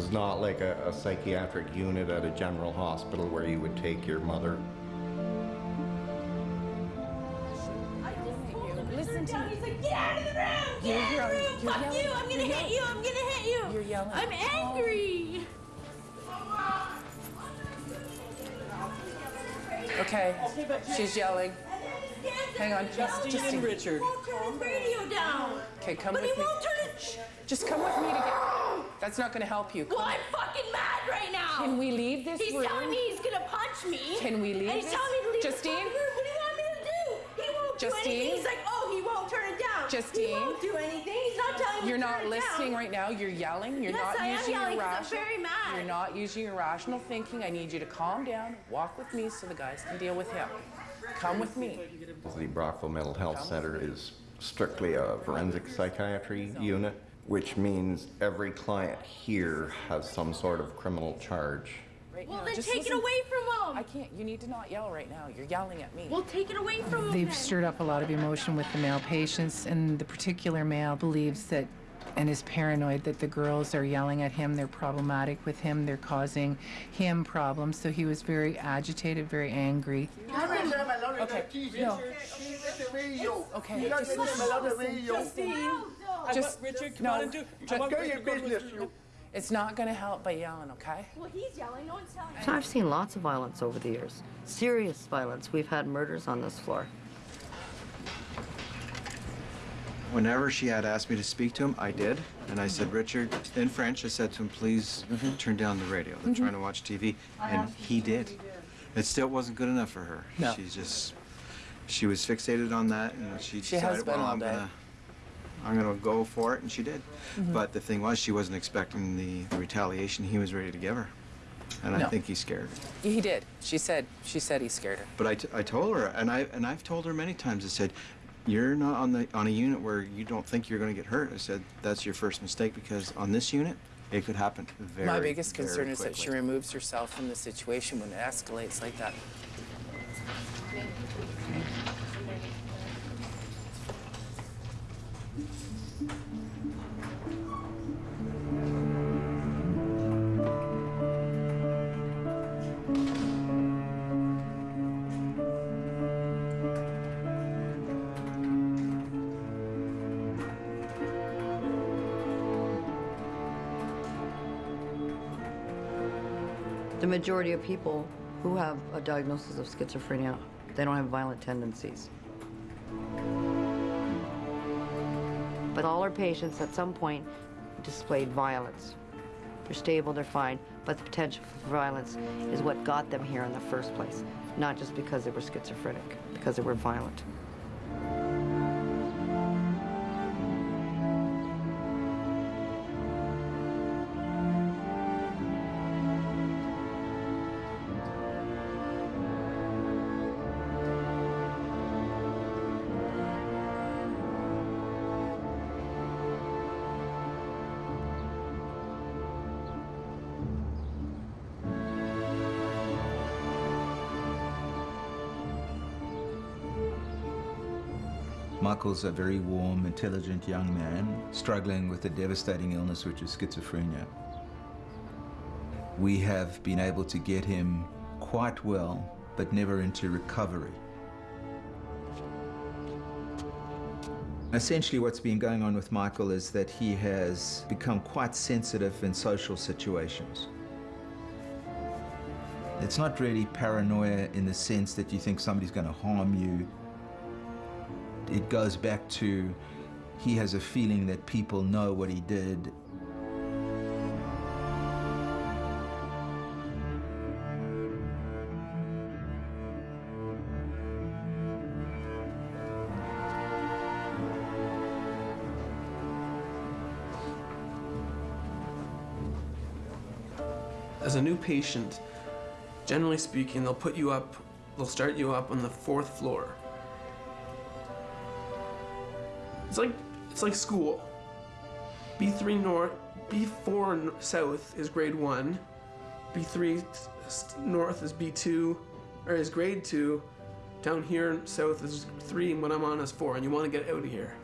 This is not like a, a psychiatric unit at a general hospital where you would take your mother. I just told Listen to me. He's like, get out of the room! Get You're out of the room! You're Fuck yelling. you! I'm gonna You're hit you! I'm gonna hit you! You're yelling. I'm angry! Okay, she's yelling. Hang on, Justine Justine. and Richard. He won't turn his radio down. Okay, come But with he me. won't turn it. Just come with me to get. That's not going to help you. Come Well, I'm fucking mad right now. Can we leave this He's room? telling me he's gonna punch me. Can we leave And he's this- telling me to leave Justine? the room. What do you want me to do? He won't do Justine? anything. He's like, oh, he won't turn it down. Justine? He won't do anything. He's not telling me You're to not turn it listening down. right now. You're yelling. You're Yes, not I am using yelling your 'cause I'm very mad. You're not using your rational thinking. I need you to calm down. Walk with me so the guys can deal with him. Come with me. The Brockville Mental Health Center is strictly a forensic psychiatry unit, which means every client here has some sort of criminal charge. Right Well, now. then Just take listen. it away from them. I can't. You need to not yell right now. You're yelling at me. Well, take it away from them. They've then. stirred up a lot of emotion with the male patients, and the particular male believes that and is paranoid that the girls are yelling at him, they're problematic with him, they're causing him problems. So he was very agitated, very angry. Okay. No. Okay. Just listen. Justine, Just Richard, come no. on and do. Just- want Richard to go with you. It's not going to help by yelling, okay? Well, he's yelling. No one's telling him. So I've seen lots of violence over the years. Serious violence. We've had murders on this floor. Whenever she had asked me to speak to him, I did. And I said, Richard, in French, I said to him, please mm-hmm. turn down the radio. They're trying to mm-hmm. watch TV. And he did. It still wasn't good enough for her. No. She's just, she was fixated on that and she She decided, has been well, all I'm day. gonna, I'm gonna go for it, and she did. Mm-hmm. But the thing was, she wasn't expecting the, the retaliation he was ready to give her. And I think he scared her. He did. She said. She said he scared her. But I, t- I told her, and I and I've told her many times. I said, "You're not on the on a unit where you don't think you're going to get hurt." I said, "That's your first mistake because on this unit, it could happen very." My biggest very concern is that she removes herself from the situation when it escalates like that. Majority of people who have a diagnosis of schizophrenia, they don't have violent tendencies. But all our patients at some point displayed violence. They're stable, they're fine, but the potential for violence is what got them here in the first place, not just because they were schizophrenic, because they were violent. Michael's a very warm, intelligent young man struggling with a devastating illness, which is schizophrenia. We have been able to get him quite well, but never into recovery. Essentially, what's been going on with Michael is that he has become quite sensitive in social situations. It's not really paranoia in the sense that you think somebody's going to harm you it goes back to he has a feeling that people know what he did. As a new patient, generally speaking, they'll put you up, they'll start you up on the fourth floor. It's like it's like school. B3 north, B4 south is grade one. B3 s- s- north is B2, or is grade two. Down here south is three, and what I'm on is four, and you want to get out of here.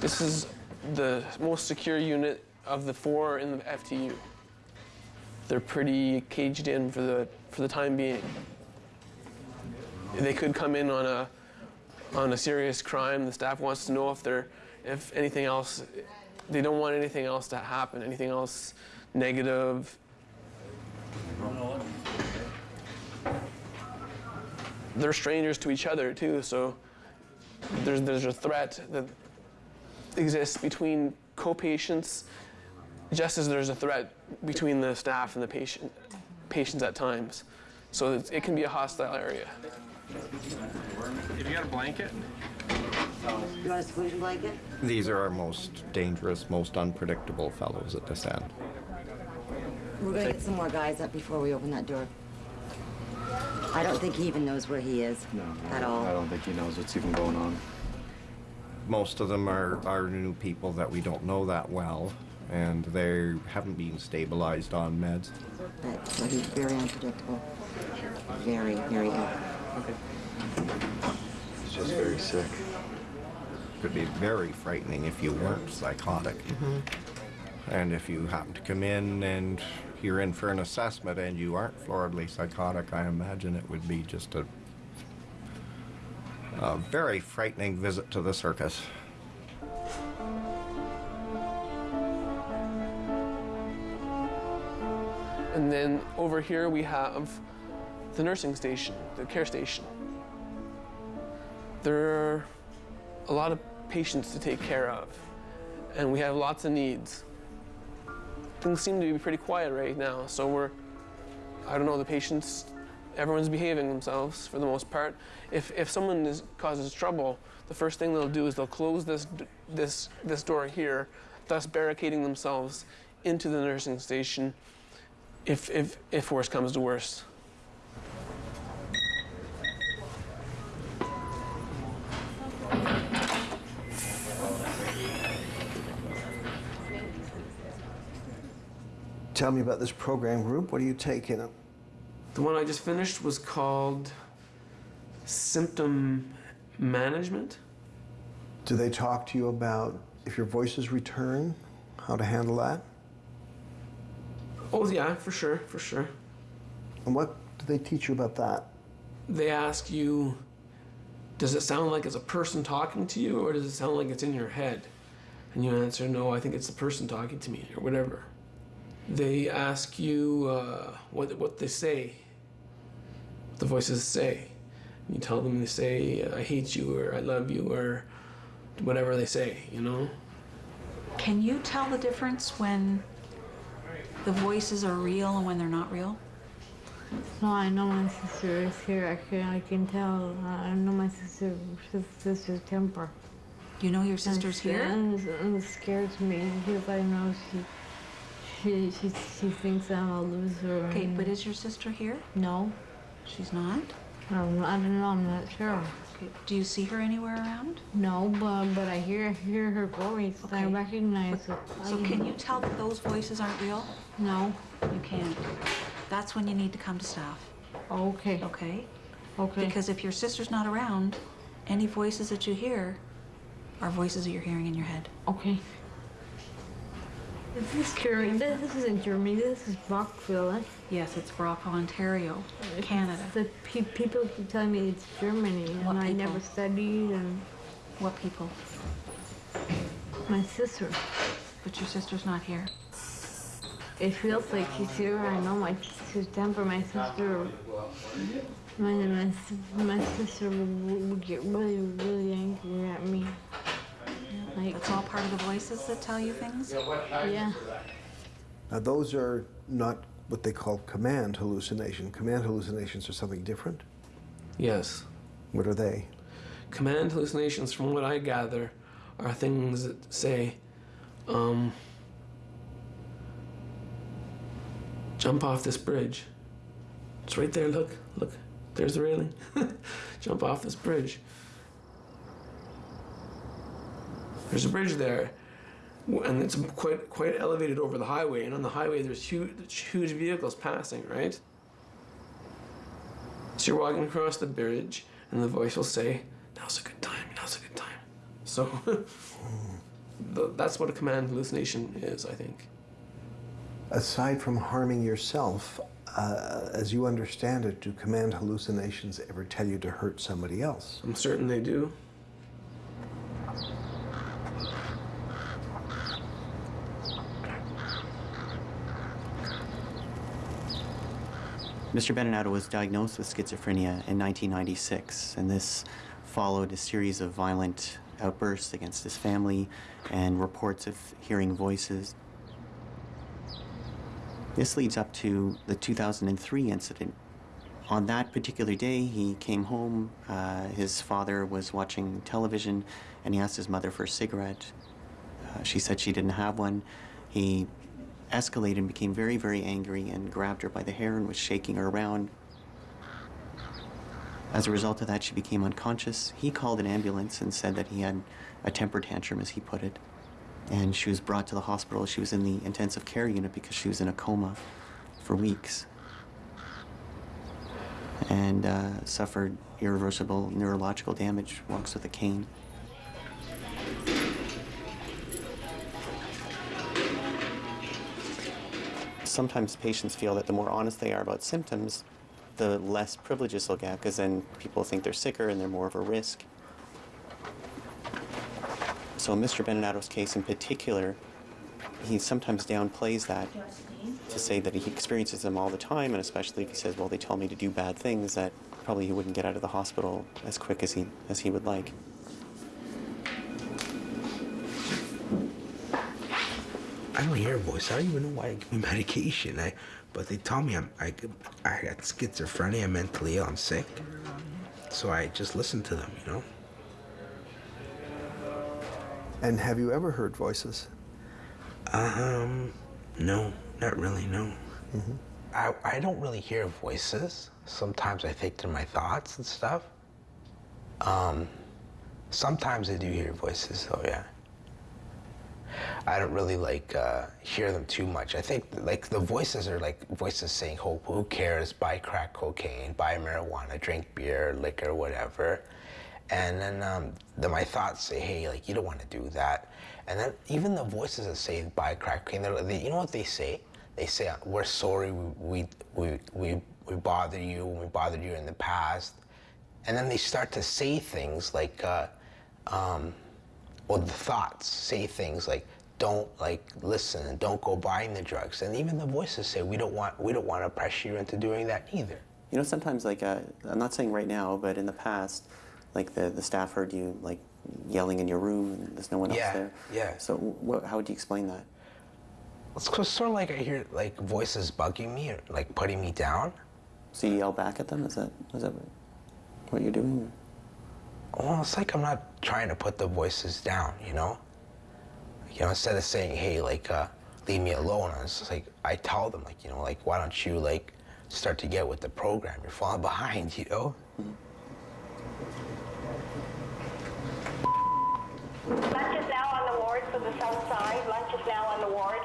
This is the most secure unit of the four in the FTU. They're pretty caged in for the for the time being. They could come in on a on a serious crime. The staff wants to know if they're if anything else. They don't want anything else to happen. Anything else negative. They're strangers to each other too, so there's there's a threat that exists between co-patients just as there's a threat between the staff and the patient patients at times so it's, it can be a hostile area If you got a blanket? You want a squeeze blanket? These are our most dangerous, most unpredictable fellows at this end. We're gonna get some more guys up before we open that door. I don't think he even knows where he is No, at all. I don't think he knows what's even going on. Most of them are, are new people that we don't know that well, and they haven't been stabilized on meds. But, so he's very unpredictable. Very, very ill. He's just very sick. Could be very frightening if you weren't psychotic. Mm-hmm. And if you happen to come in and you're in for an assessment and you aren't floridly psychotic, I imagine it would be just a, a very frightening visit to the circus. And then over here we have the nursing station the care station. There are a lot of patients to take care of and we have lots of needs. Things seem to be pretty quiet right now so we're i don't know the patients everyone's behaving themselves for the most part. If, if someone is, causes trouble the first thing they'll do is they'll close this this this door here thus barricading themselves into the nursing station if if if worse comes to worst. Tell me about this program group. What are you taking? the one i just finished was called symptom management Do they talk to you about if your voices return, how to handle that? Oh yeah for sure for sure. And what do they teach you about that? they ask you does it sound like it's a person talking to you or does it sound like it's in your head? And you answer no i think it's the person talking to me or whatever. They ask you uh, what, what they say what the voices say. You tell them they say i hate you or i love you or whatever they say you know? Can you tell the difference when the voices are real and when they're not real? No, I know my sister is here. I can, I can tell. I know my sister, sis- sister's temper. You know your And sister's she- here? And, and it scares me because I know she, she, she, she thinks I'm a loser. Okay, but is your sister here? no, She's not? um, I don't know. I'm not sure. Okay. Do you see her anywhere around? No, but but I hear hear her voice. I Okay. recognize it. So I- can you tell that those voices aren't real? No. You can't. That's when you need to come to staff, Okay. okay? Okay. Because if your sister's not around, any voices that you hear are voices that you're hearing in your head. Okay. This is Germany. This isn't Germany. This is Brockville. eh? Yes, it's Brock, Ontario, Canada. The pe- people keep telling me it's Germany, and What I people? never studied. And What people? my sister. But your sister's not here. It feels like she's here. I know my sister's temper. My sister. My my, my sister would, would get really really angry at me. Like it's all part of the voices that tell you things? yeah. Now, those are not what they call command hallucination. Command hallucinations are something different. yes What are they? command hallucinations from what i gather are things that say um, jump off this bridge it's right there look look there's the railing jump off this bridge there's a bridge there and it's quite quite elevated over the highway and on the highway there's huge huge vehicles passing right so you're walking across the bridge and the voice will say now's a good time, now's a good time. So that's what a command hallucination is, I think. Aside from harming yourself, uh, as you understand it, do command hallucinations ever tell you to hurt somebody else? I'm certain they do. Mr. Beninato was diagnosed with schizophrenia in 1996, and this followed a series of violent outbursts against his family and reports of hearing voices. This leads up to the 2003 incident. On that particular day, he came home. Uh, his father was watching television, and he asked his mother for a cigarette. Uh, she said she didn't have one. He escalated and became very, very angry and grabbed her by the hair and was shaking her around. As a result of that, she became unconscious. He called an ambulance and said that he had a temper tantrum, as he put it. And she was brought to the hospital. She was in the intensive care unit because she was in a coma for weeks and uh, suffered irreversible neurological damage, walks with a cane. Sometimes patients feel that the more honest they are about symptoms, the less privileges they'll get, because then people think they're sicker and they're more of a risk. So Mr. Beninato's case in particular, he sometimes downplays that to say that he experiences them all the time, and especially if he says, well, they tell me to do bad things, that probably he wouldn't get out of the hospital as quick as he, as he would like. I don't hear a voice. I don't even know why I give me medication. I, but they tell me I'm, I, I got schizophrenia, mentally ill, I'm sick. So I just listen to them, you know? And have you ever heard voices? Um, no, not really, no. I, I don't really hear voices. Sometimes I think they're my thoughts and stuff. Um, sometimes I do hear voices, though, yeah. I don't really like uh, hear them too much. I think like the voices are like voices saying, "Who who cares? Buy crack cocaine, buy marijuana, drink beer, liquor, whatever." And then um, the, my thoughts say, "Hey, like you don't want to do that." And then even the voices that say buy crack cocaine, they, you know what they say? They say, "We're sorry, we we we we, bothered you, we bothered you in the past." And then they start to say things like. Uh, um, or the thoughts say things like don't like listen and don't go buying the drugs and even the voices say we don't want we don't want to pressure you into doing that either You know, sometimes like uh, I'm not saying right now, but in the past, like the the staff heard you like yelling in your room, and there's no one Yeah, else there. yeah. So wh- how would you explain that? it's sort of like i hear like voices bugging me or like putting me down So you yell back at them? Is that is that what you're doing? well it's like i'm not trying to put the voices down you know you know instead of saying hey like uh leave me alone it's just like i tell them like you know like why don't you like start to get with the program you're falling behind you know Lunch is now on the ward for the south side. Lunch is now on the ward.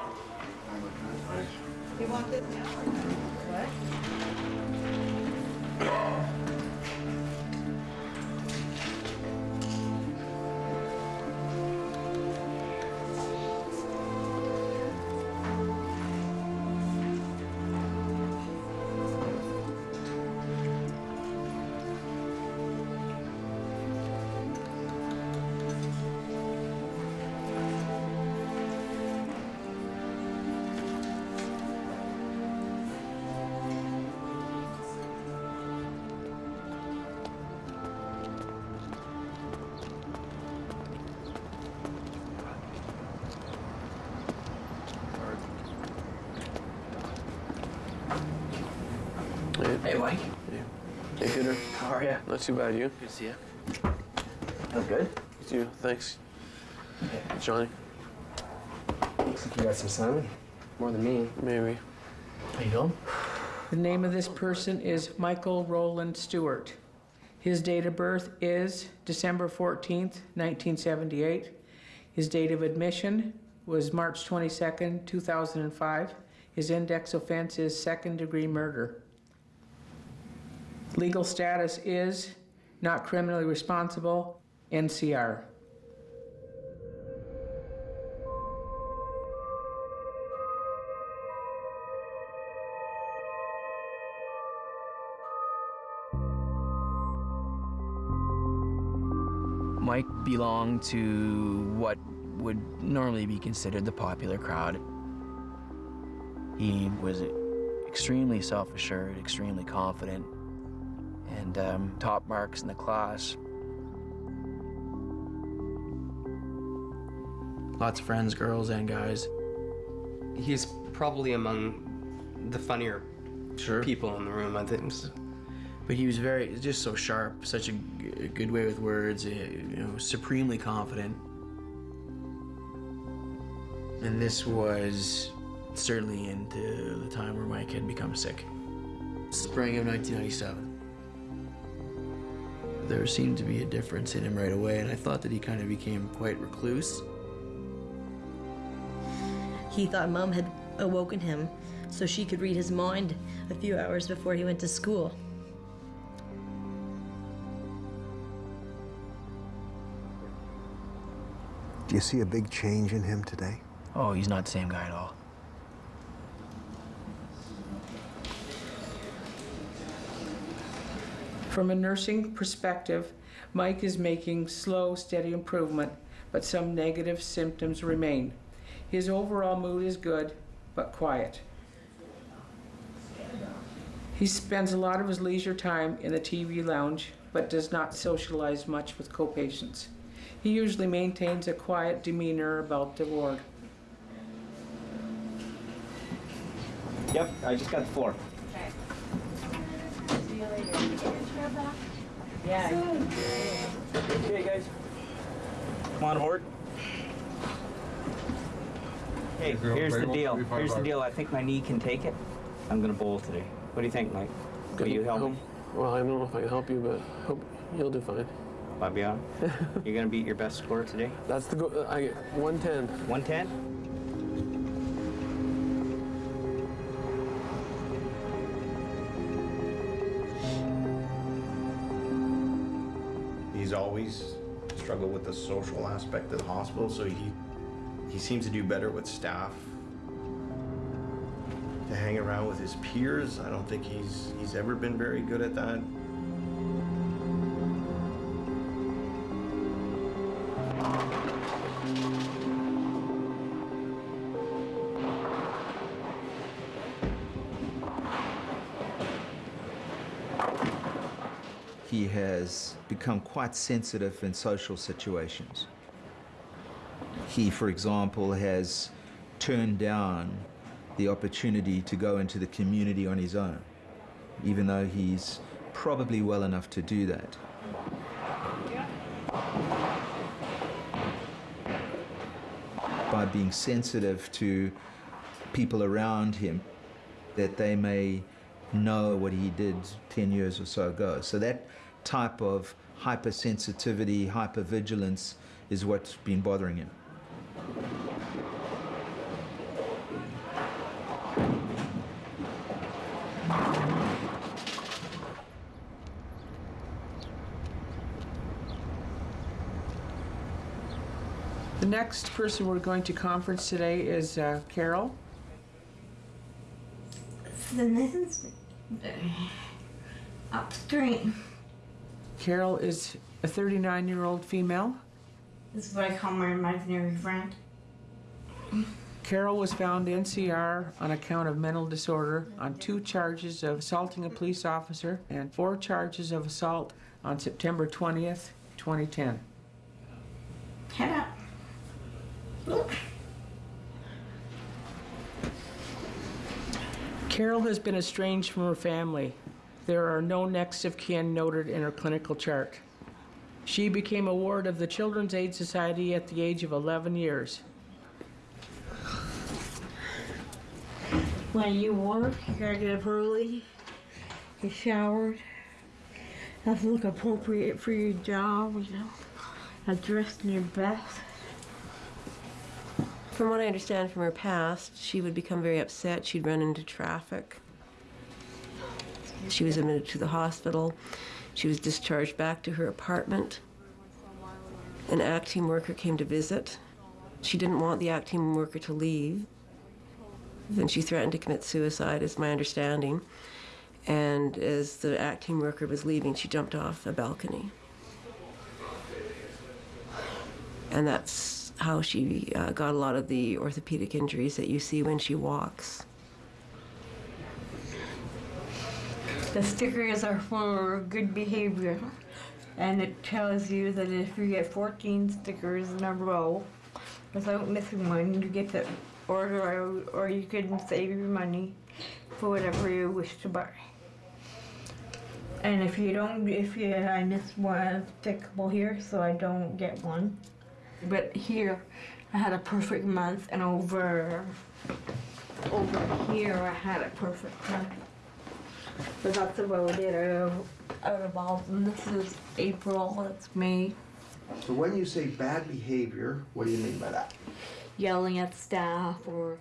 You want this now? What? Not too bad. You? Good to see you. I'm good. You? Thanks. Johnny. Looks like you got some sun. More than me. Maybe. How you doing? The name of this person is Michael Roland Stewart. His date of birth is December 14th, 1978. His date of admission was March 22nd, 2005. His index offense is second degree murder. Legal status is not criminally responsible, NCR. Mike belonged to what would normally be considered the popular crowd. He was extremely self-assured, extremely confident, and um, top marks in the class. Lots of friends, girls and guys. He's probably among the funnier people in the room, I think. But he was very, just so sharp, such a, g- a good way with words, eh, you know, supremely confident. And this was certainly into the time where Mike had become sick. Spring of 1997. There seemed to be a difference in him right away, and I thought that he kind of became quite recluse. He thought mom had awoken him so she could read his mind a few hours before he went to school. Do you see a big change in him today? Oh, he's not the same guy at all. From a nursing perspective, Mike is making slow, steady improvement, but some negative symptoms remain. His overall mood is good, but quiet. He spends a lot of his leisure time in the TV lounge, but does not socialize much with co-patients. He usually maintains a quiet demeanor about the ward. Yep, I just got the floor. See you later. Get your chair back. Yeah. Okay, guys. Come on aboard. Hey, Is here's the deal. Here's the deal. I think my knee can take it. I'm gonna bowl today. What do you think, Mike? Will you help me? Well, I don't know if I can help you, but hope you'll do fine. Fabian? You're gonna beat your best score today? That's the goal. Uh, I get 110. 110? He's always struggled with the social aspect of the hospital, so he he seems to do better with staff. To hang around with his peers, I don't think he's he's ever been very good at that. Has become quite sensitive in social situations. He, for example, has turned down the opportunity to go into the community on his own, even though he's probably well enough to do that. By being sensitive to people around him, that they may know what he did 10 years or so ago. So that type of hypersensitivity, hypervigilance is what's been bothering him. The next person we're going to conference today is uh, Carol. The Nathan's upstream. Carol is a 39-year-old female. This is what I call my imaginary friend. Carol was found NCR on account of mental disorder on two charges of assaulting a police officer and four charges of assault on September 20th, 2010. Head up. Look. Carol has been estranged from her family. There are no next of kin noted in her clinical chart. She became a ward of the Children's Aid Society at the age of 11 years. When you work, you gotta get up early, get showered, have to look appropriate for your job, you know, have dressed in your best. From what I understand from her past, she would become very upset. She'd run into traffic. She was admitted to the hospital. She was discharged back to her apartment. An ACT team worker came to visit. She didn't want the ACT team worker to leave. Then she threatened to commit suicide, is my understanding. And as the ACT team worker was leaving, she jumped off a balcony. And that's how she uh, got a lot of the orthopedic injuries that you see when she walks. The stickers are for good behavior. And it tells you that if you get 14 stickers in a row without missing one, you get the order out or you can save your money for whatever you wish to buy. And if you don't, if you, I miss one stickable here, so I don't get one. But here, I had a perfect month, and over, over here, I had a perfect month. But that's about it out of, out of all. And this is April, that's May. So when you say bad behavior, what do you mean by that? Yelling at staff or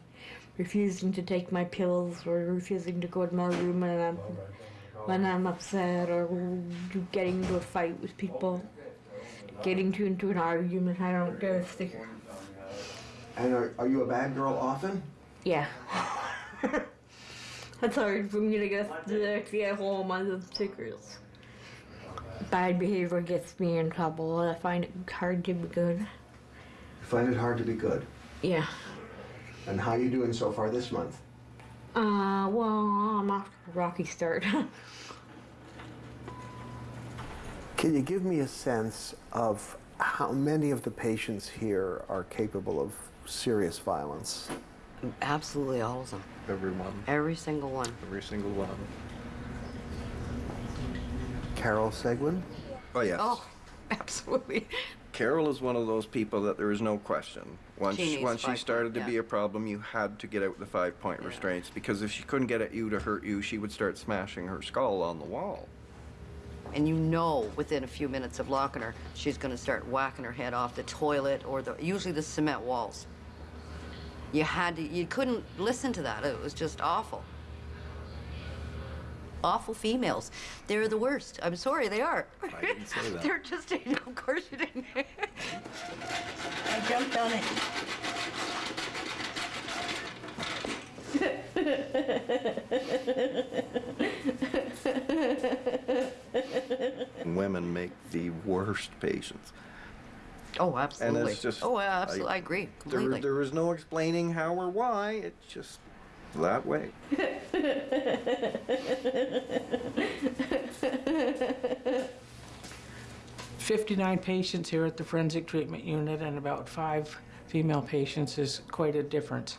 refusing to take my pills or refusing to go to my room when I'm, when I'm upset or getting into a fight with people. Getting to, into an argument, I don't get a sticker. And are, are you a bad girl often? Yeah. That's hard for me to get to get a whole month of stickers. Bad behavior gets me in trouble. I find it hard to be good. You find it hard to be good. Yeah. And how you doing so far this month? Uh, well, I'm off to a rocky start. Can you give me a sense of how many of the patients here are capable of serious violence? Absolutely all of them. Everyone. Every single one. Every single one. Carol Seguin? Oh, yes. Oh, absolutely. Carol is one of those people that there is no question. Once She once she five started to point, be a problem, you had to get out the five point restraints because if she couldn't get at you to hurt you, she would start smashing her skull on the wall. And you know within a few minutes of locking her, she's going to start whacking her head off the toilet or the usually the cement walls. You had to, you couldn't listen to that. It was just awful. Awful females. They're the worst. I'm sorry, they are. I didn't say that. They're just, of course you didn't. I jumped on it. Women make the worst patients. Oh, absolutely. And it's just. oh, absolutely. I, agree There, completely. there is no explaining how or why. It's just that way. 59 patients here at the forensic treatment unit and about five female patients is quite a difference.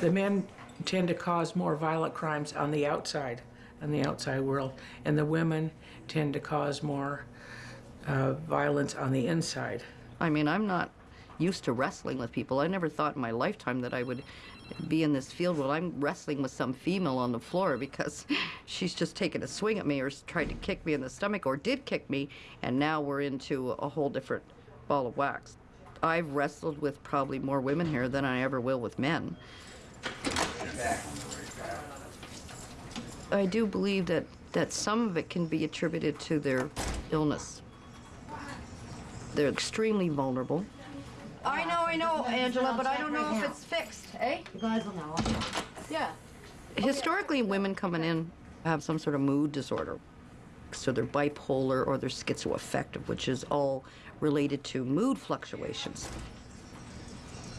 The men tend to cause more violent crimes on the outside, in the outside world, and the women tend to cause more uh, violence on the inside. I mean, I'm not used to wrestling with people. I never thought in my lifetime that I would be in this field while I'm wrestling with some female on the floor because she's just taken a swing at me or tried to kick me in the stomach or did kick me, and now we're into a whole different ball of wax. I've wrestled with probably more women here than I ever will with men. I do believe that, that some of it can be attributed to their illness. They're extremely vulnerable. I know, I know, Angela, but I don't know if it's fixed, eh? You guys will know. Yeah. Historically, women coming in have some sort of mood disorder. So they're bipolar or they're schizoaffective, which is all related to mood fluctuations.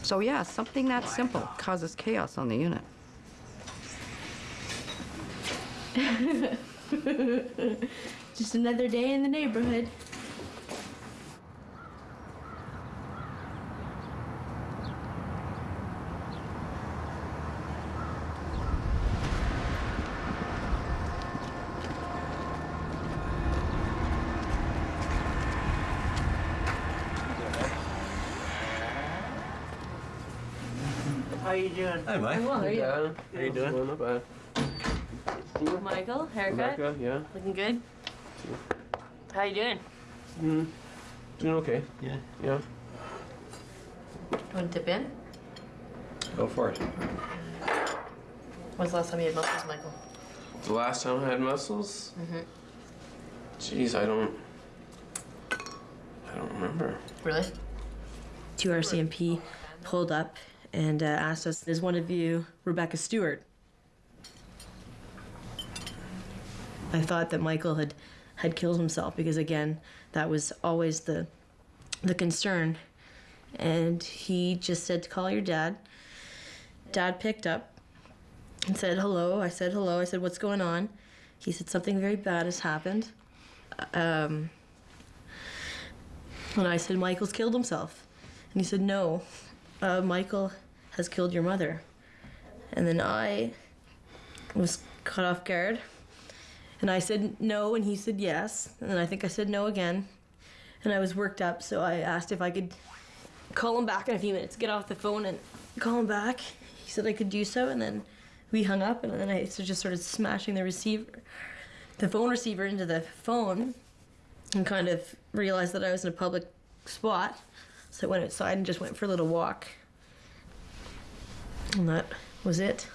So yeah, something that simple causes chaos on the unit. Just another day in the neighborhood. How you doing? Hi, Mike. Well, how are you? How you doing? Not. Michael, haircut? Rebecca, yeah. Looking good? How you doing? Mm. Doing okay. Yeah. Yeah. Want to dip in? Go for it. When's the last time you had mussels, Michael? The last time I had mussels? Mm-hmm. Jeez, I don't. I don't remember. Really? Two RCMP pulled up and uh, asked us, "Is one of you Rebecca Stewart?" I thought that Michael had had killed himself because again, that was always the the concern. And he just said to call your dad. Dad picked up and said hello. I said hello. I said what's going on? He said something very bad has happened. Um, and I said Michael's killed himself. And he said no, uh, Michael has killed your mother. And then I was caught off guard. And I said no, and he said yes. And then I think I said no again. And I was worked up, so I asked if I could call him back in a few minutes, get off the phone and call him back. He said I could do so, and then we hung up, and then I just started smashing the receiver, the phone receiver into the phone, and kind of realized that I was in a public spot. So I went outside and just went for a little walk. And that was it.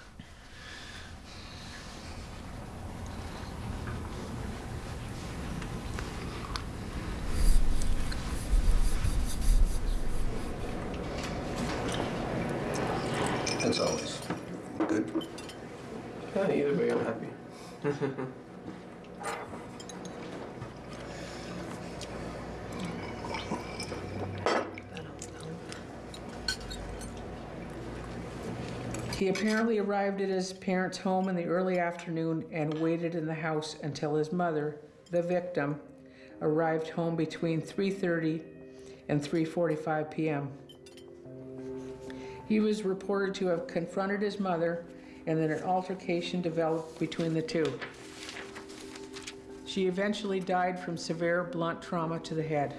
That's always good. Yeah, either way, I'm happy. He apparently arrived at his parents' home in the early afternoon and waited in the house until his mother, the victim, arrived home between 3:30 and 3:45 p.m. He was reported to have confronted his mother and then an altercation developed between the two. She eventually died from severe blunt trauma to the head.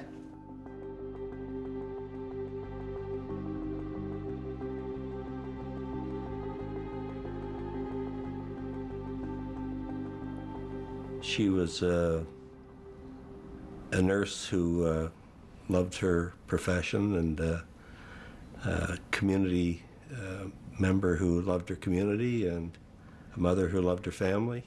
She was uh, a nurse who uh, loved her profession and uh, a community uh, member who loved her community and a mother who loved her family.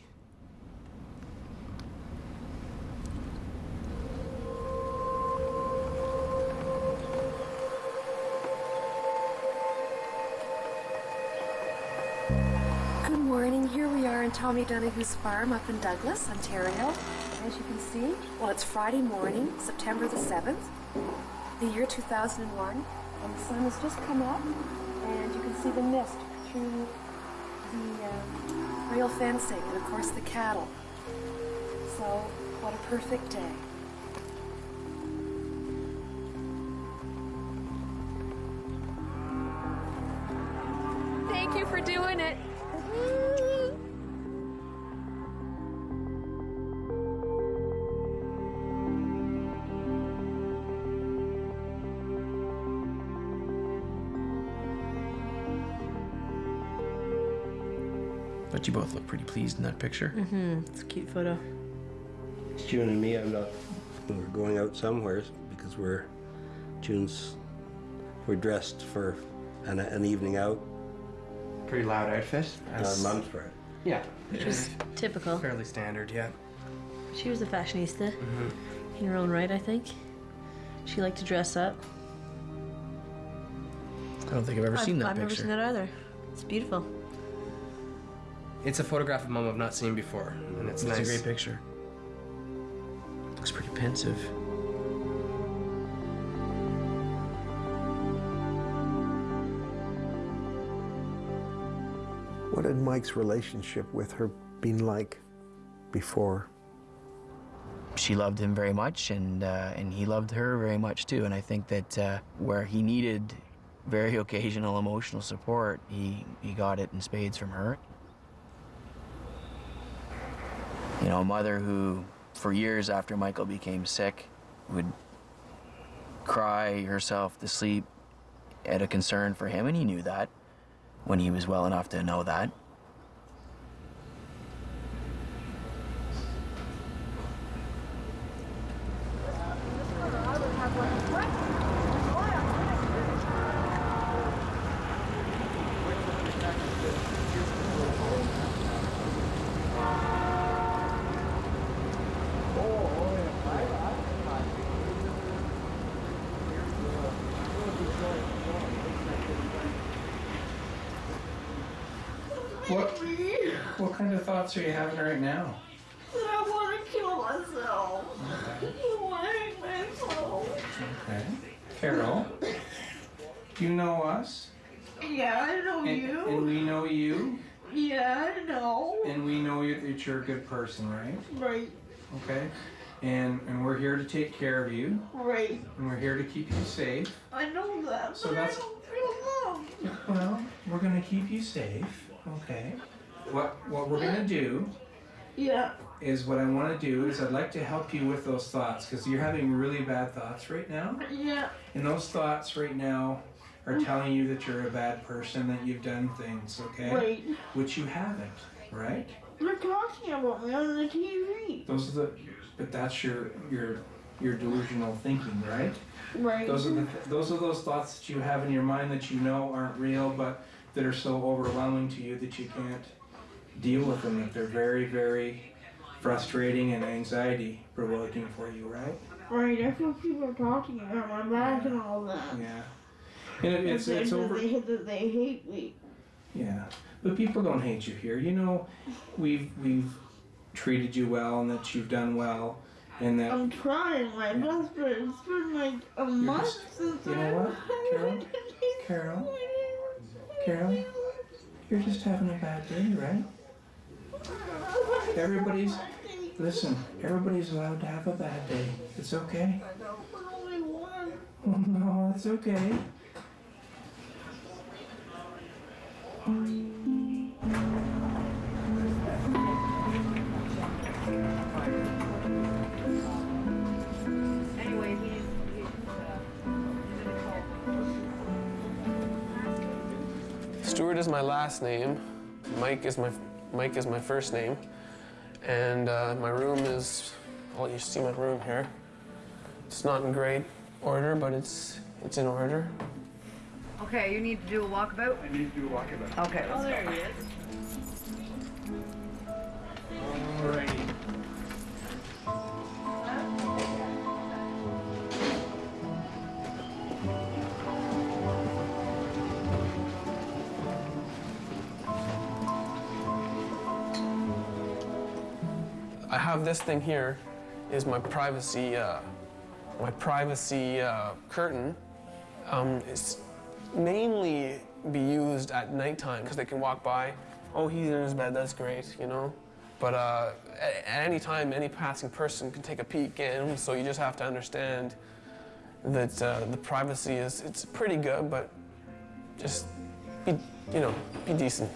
Good morning. Here we are in Tommy Donahue's farm up in Douglas, Ontario. As you can see, well, it's Friday morning, September the 7th, the year 2001, and the sun has just come up, and you can see the mist through the uh, rail fencing, and of course the cattle. So, what a perfect day. But you both look pretty pleased in that picture. Mm-hmm. It's a cute photo. It's June and me, I'm not, we're going out somewhere because we're, June's, we're dressed for an, an evening out. Pretty loud outfit. Uh, mom's for it. Yeah. Which was typical. Fairly standard, yeah. She was a fashionista Mhm. in her own right, I think. She liked to dress up. I don't think I've ever seen that I've never seen that either. It's beautiful. It's a photograph of mom I've not seen before, and it's, It's nice. a great picture. Looks pretty pensive. What had Mike's relationship with her been like before? She loved him very much, and uh, and he loved her very much too. And I think that uh, where he needed very occasional emotional support, he he got it in spades from her. You know, a mother who, for years after Michael became sick, would cry herself to sleep at a concern for him, and he knew that when he was well enough to know that. What, what kind of thoughts are you having right now? I want to kill myself. I want myself. Okay. Carol, do you know us? Yeah, I know And, you. and we know you, Yeah, I know. and we know you, that you're a good person, right? Right, Okay? And, and we're here to take care of you, right. and we're here to keep you safe. I know that, So but that's- I don't feel loved. Well, we're gonna keep you safe, okay? What, what we're gonna do Yeah. is what I wanna do is I'd like to help you with those thoughts, because you're having really bad thoughts right now. Yeah. And those thoughts right now are mm. telling you that you're a bad person, that you've done things, okay? Right. Which you haven't, right? They're talking about me on the TV. Those are the, but that's your, your, your delusional thinking, right? Right. Those are the, those are those thoughts that you have in your mind that you know aren't real, but that are so overwhelming to you that you can't deal with them, if they're very, very frustrating and anxiety provoking for you, right? Right, I feel people are talking about my back and all that. Yeah. And it, it's, it's over. They, that they hate me. Yeah, but people don't hate you here. You know, we've we've treated you well, and that you've done well, and that I'm trying my best, but it's been like a month just- since you know what, Carol? Carol, Carol, you're just having a bad day, right? Everybody's listen. Everybody's allowed to have a bad day. It's okay. only one. Oh no, it's okay. Anyway, he's, he's Stuart is my last name. Mike is my Mike is my first name, and uh, my room is. I'll let you see my room here. It's not in great order, but it's it's in order. Okay, you need to do a walkabout? I need to do a walkabout. Okay, let's Oh, there he is. This thing here, is my privacy, uh, my privacy uh, curtain. Um, it's mainly be used at nighttime because they can walk by. Oh, he's in his bed. That's great, you know. But uh, at, at any time, any passing person can take a peek in. So you just have to understand that uh, the privacy is it's pretty good, but just be, you know, be decent.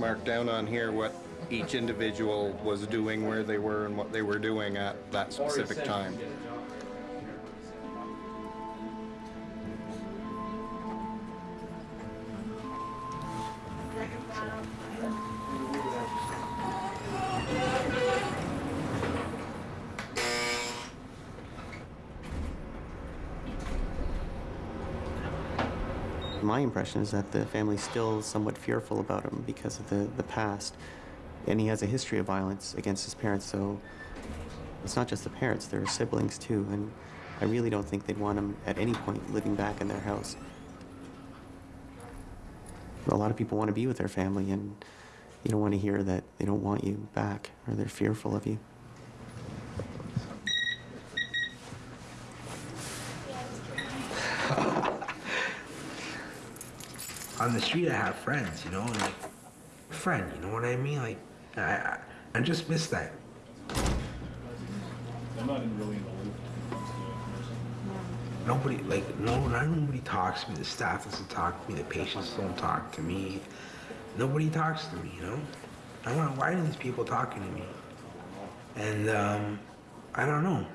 Mark down on here what each individual was doing, where they were, and what they were doing at that specific time. Impression is that the family's still somewhat fearful about him because of the, the past. And he has a history of violence against his parents, so it's not just the parents, there are siblings too. And I really don't think they'd want him at any point living back in their house. A lot of people want to be with their family, and you don't want to hear that they don't want you back or they're fearful of you. On the street I have friends, you know, and like friend, you know what I mean? Like I I, I just miss that. I'm not in really in the loop. Nobody like no not nobody talks to me. The staff doesn't talk to me. The patients don't talk to me. Nobody talks to me, you know. I don't know why are these people talking to me? And um, I don't know.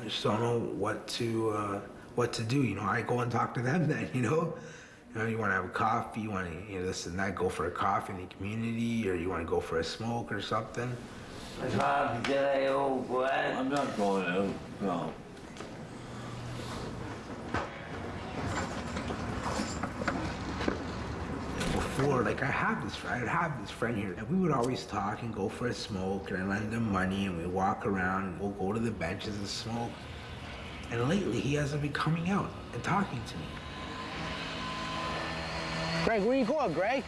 I just don't know what to uh, what to do. You know, I go and talk to them then. You know, you know, you want to have a coffee, you want to you know this and that. Go for a coffee in the community, or you want to go for a smoke or something. It's hard to get out, old boy. I'm not going out, no. before, like I have this friend, I have this friend here, and we would always talk and go for a smoke, and I lend him money, and we walk around, and we'll go to the benches and smoke. And lately, he hasn't been coming out and talking to me. Greg, where you going, Greg?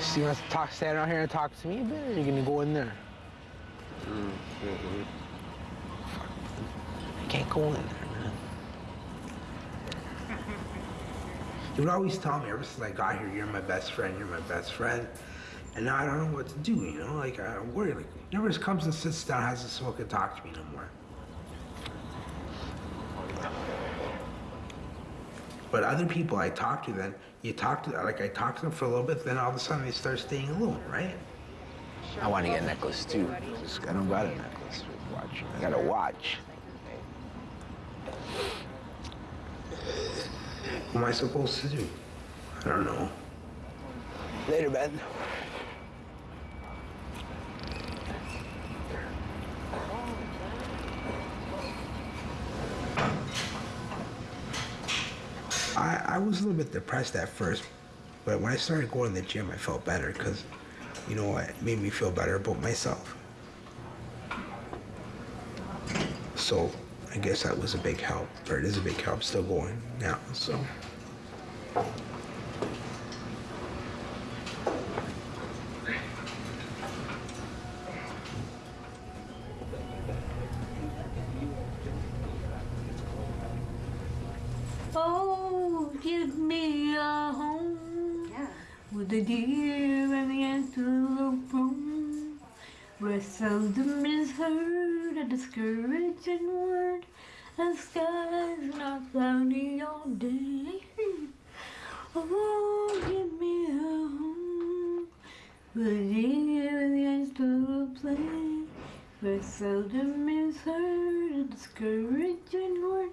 So you want to talk, stand out here and talk to me a bit, or are you gonna go in there? I can't go in there, man. You would always tell me ever since I got here, you're my best friend, you're my best friend. And now I don't know what to do, you know? Like, I'm worried. Like, never just comes and sits down, has a smoke, and talk to me no more. But other people I talk to, then you talk to, like, I talk to them for a little bit, then all of a sudden they start staying alone, right? I want to get a necklace too. Just, I don't got a necklace. Watch. I got a watch. What am I supposed to do? I don't know. Later, Ben. I, I was a little bit depressed at first, but when I started going to the gym, I felt better because, you know, it made me feel better about myself. So I guess that was a big help, or it is a big help still going now, so. Oh, give me a home with a deer and the antelope roam. Where seldom is heard a discouraging word, and skies not cloudy all day. Oh, give me a home with a deer and the antelope play. Where seldom is heard a discouraging word,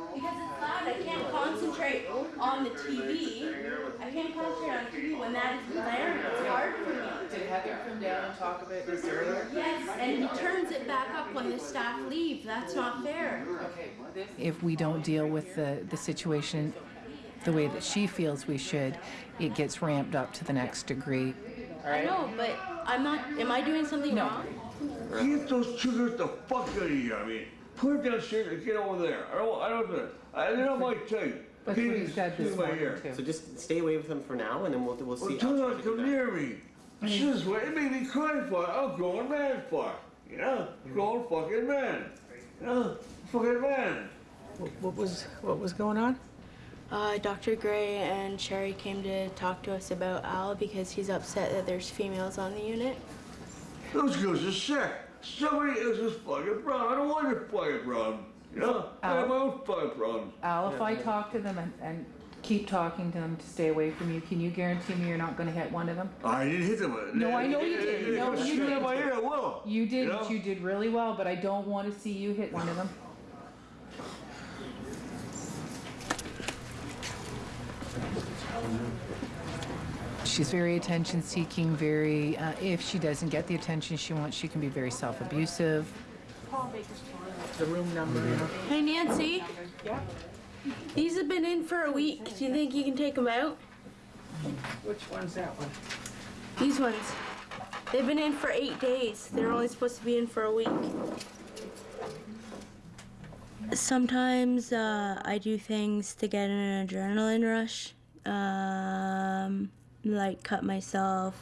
Because it's loud, I can't concentrate on the TV. I can't concentrate on TV when that is blaring. It's hard for me. Did Heather come down and talk about this earlier? Yes, and he turns it back up when the staff leave. That's not fair. If we don't deal with the, the situation the way that she feels we should, it gets ramped up to the next degree. I know, but I'm not. Am I doing something wrong? Get those chickens the fuck out of here, I mean. Put that shit and get over there. I don't, I don't, I, they're not my type. That's what he said this Get my morning, ear. too. So just stay away with them for now, and then we'll, we'll see. Well, do not come near me. This way, it made me cry for it. I'm going mad for it. You know? Going fucking mad. You know? Fucking mad. What was, what was going on? Uh, Dr. Gray and Sherry came to talk to us about Al because he's upset that there's females on the unit. Those girls are sick. Somebody else's fucking problem. I don't want your fucking problem. You know? I have my own fucking problems. Al, if I talk to them and, and keep talking to them to stay away from you, can you guarantee me you're not gonna hit one of them? I didn't hit them. No, I know you did. No, you Straight in my did. ear, I will. You did, know? you did really well, but I don't want to see you hit one of them. She's very attention seeking, very, uh, if she doesn't get the attention she wants, she can be very self abusive. The room number. Hey, Nancy. Yeah? These have been in for a week. Do you think you can take them out? Which one's that one? These ones. They've been in for eight days. They're only supposed to be in for a week. Sometimes uh, I do things to get an adrenaline rush, um, like cut myself.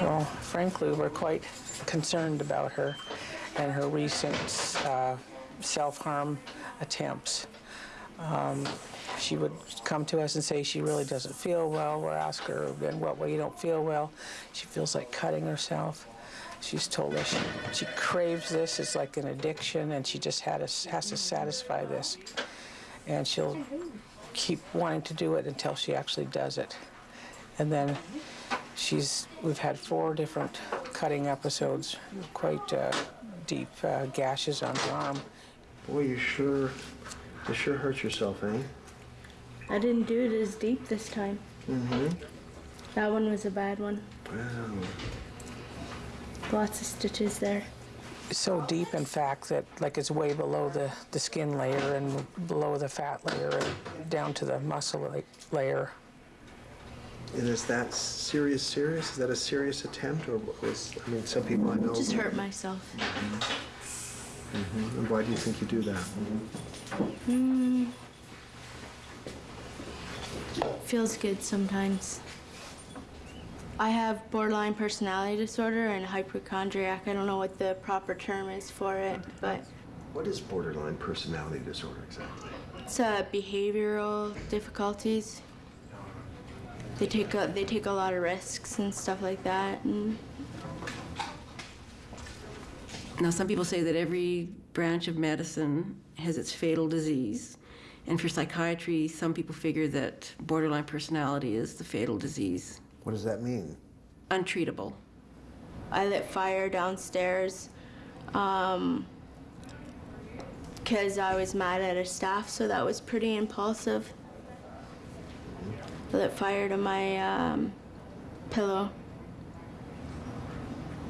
Well, frankly, we're quite concerned about her and her recent uh, self-harm attempts. Um, she would come to us and say she really doesn't feel well. We'll ask her, in what way you don't feel well? She feels like cutting herself. She's told us she, she craves this. It's like an addiction, and she just had to, has to satisfy this. And she'll keep wanting to do it until she actually does it. And then she's, we've had four different cutting episodes, quite uh, deep uh, gashes on her arm. Boy, you sure, you sure hurt yourself, eh? I didn't do it as deep this time. Mm-hmm. That one was a bad one. Wow. Lots of stitches there. So deep, in fact, that like it's way below the, the skin layer and below the fat layer and down to the muscle layer. And is that serious, serious? Is that a serious attempt, or was, I mean, some people I know... Just hurt myself. Mhm. And why do you think you do that? Hmm. Feels good sometimes. I have borderline personality disorder and hypochondriac. I don't know what the proper term is for it, but What is borderline personality disorder exactly? it's uh, behavioral difficulties. They take a, they take a lot of risks and stuff like that. And Now, some people say that every branch of medicine has its fatal disease. And for psychiatry, some people figure that borderline personality is the fatal disease. What does that mean? Untreatable. I lit fire downstairs because I was mad at a staff, so that was pretty impulsive. I lit fire to my um, pillow.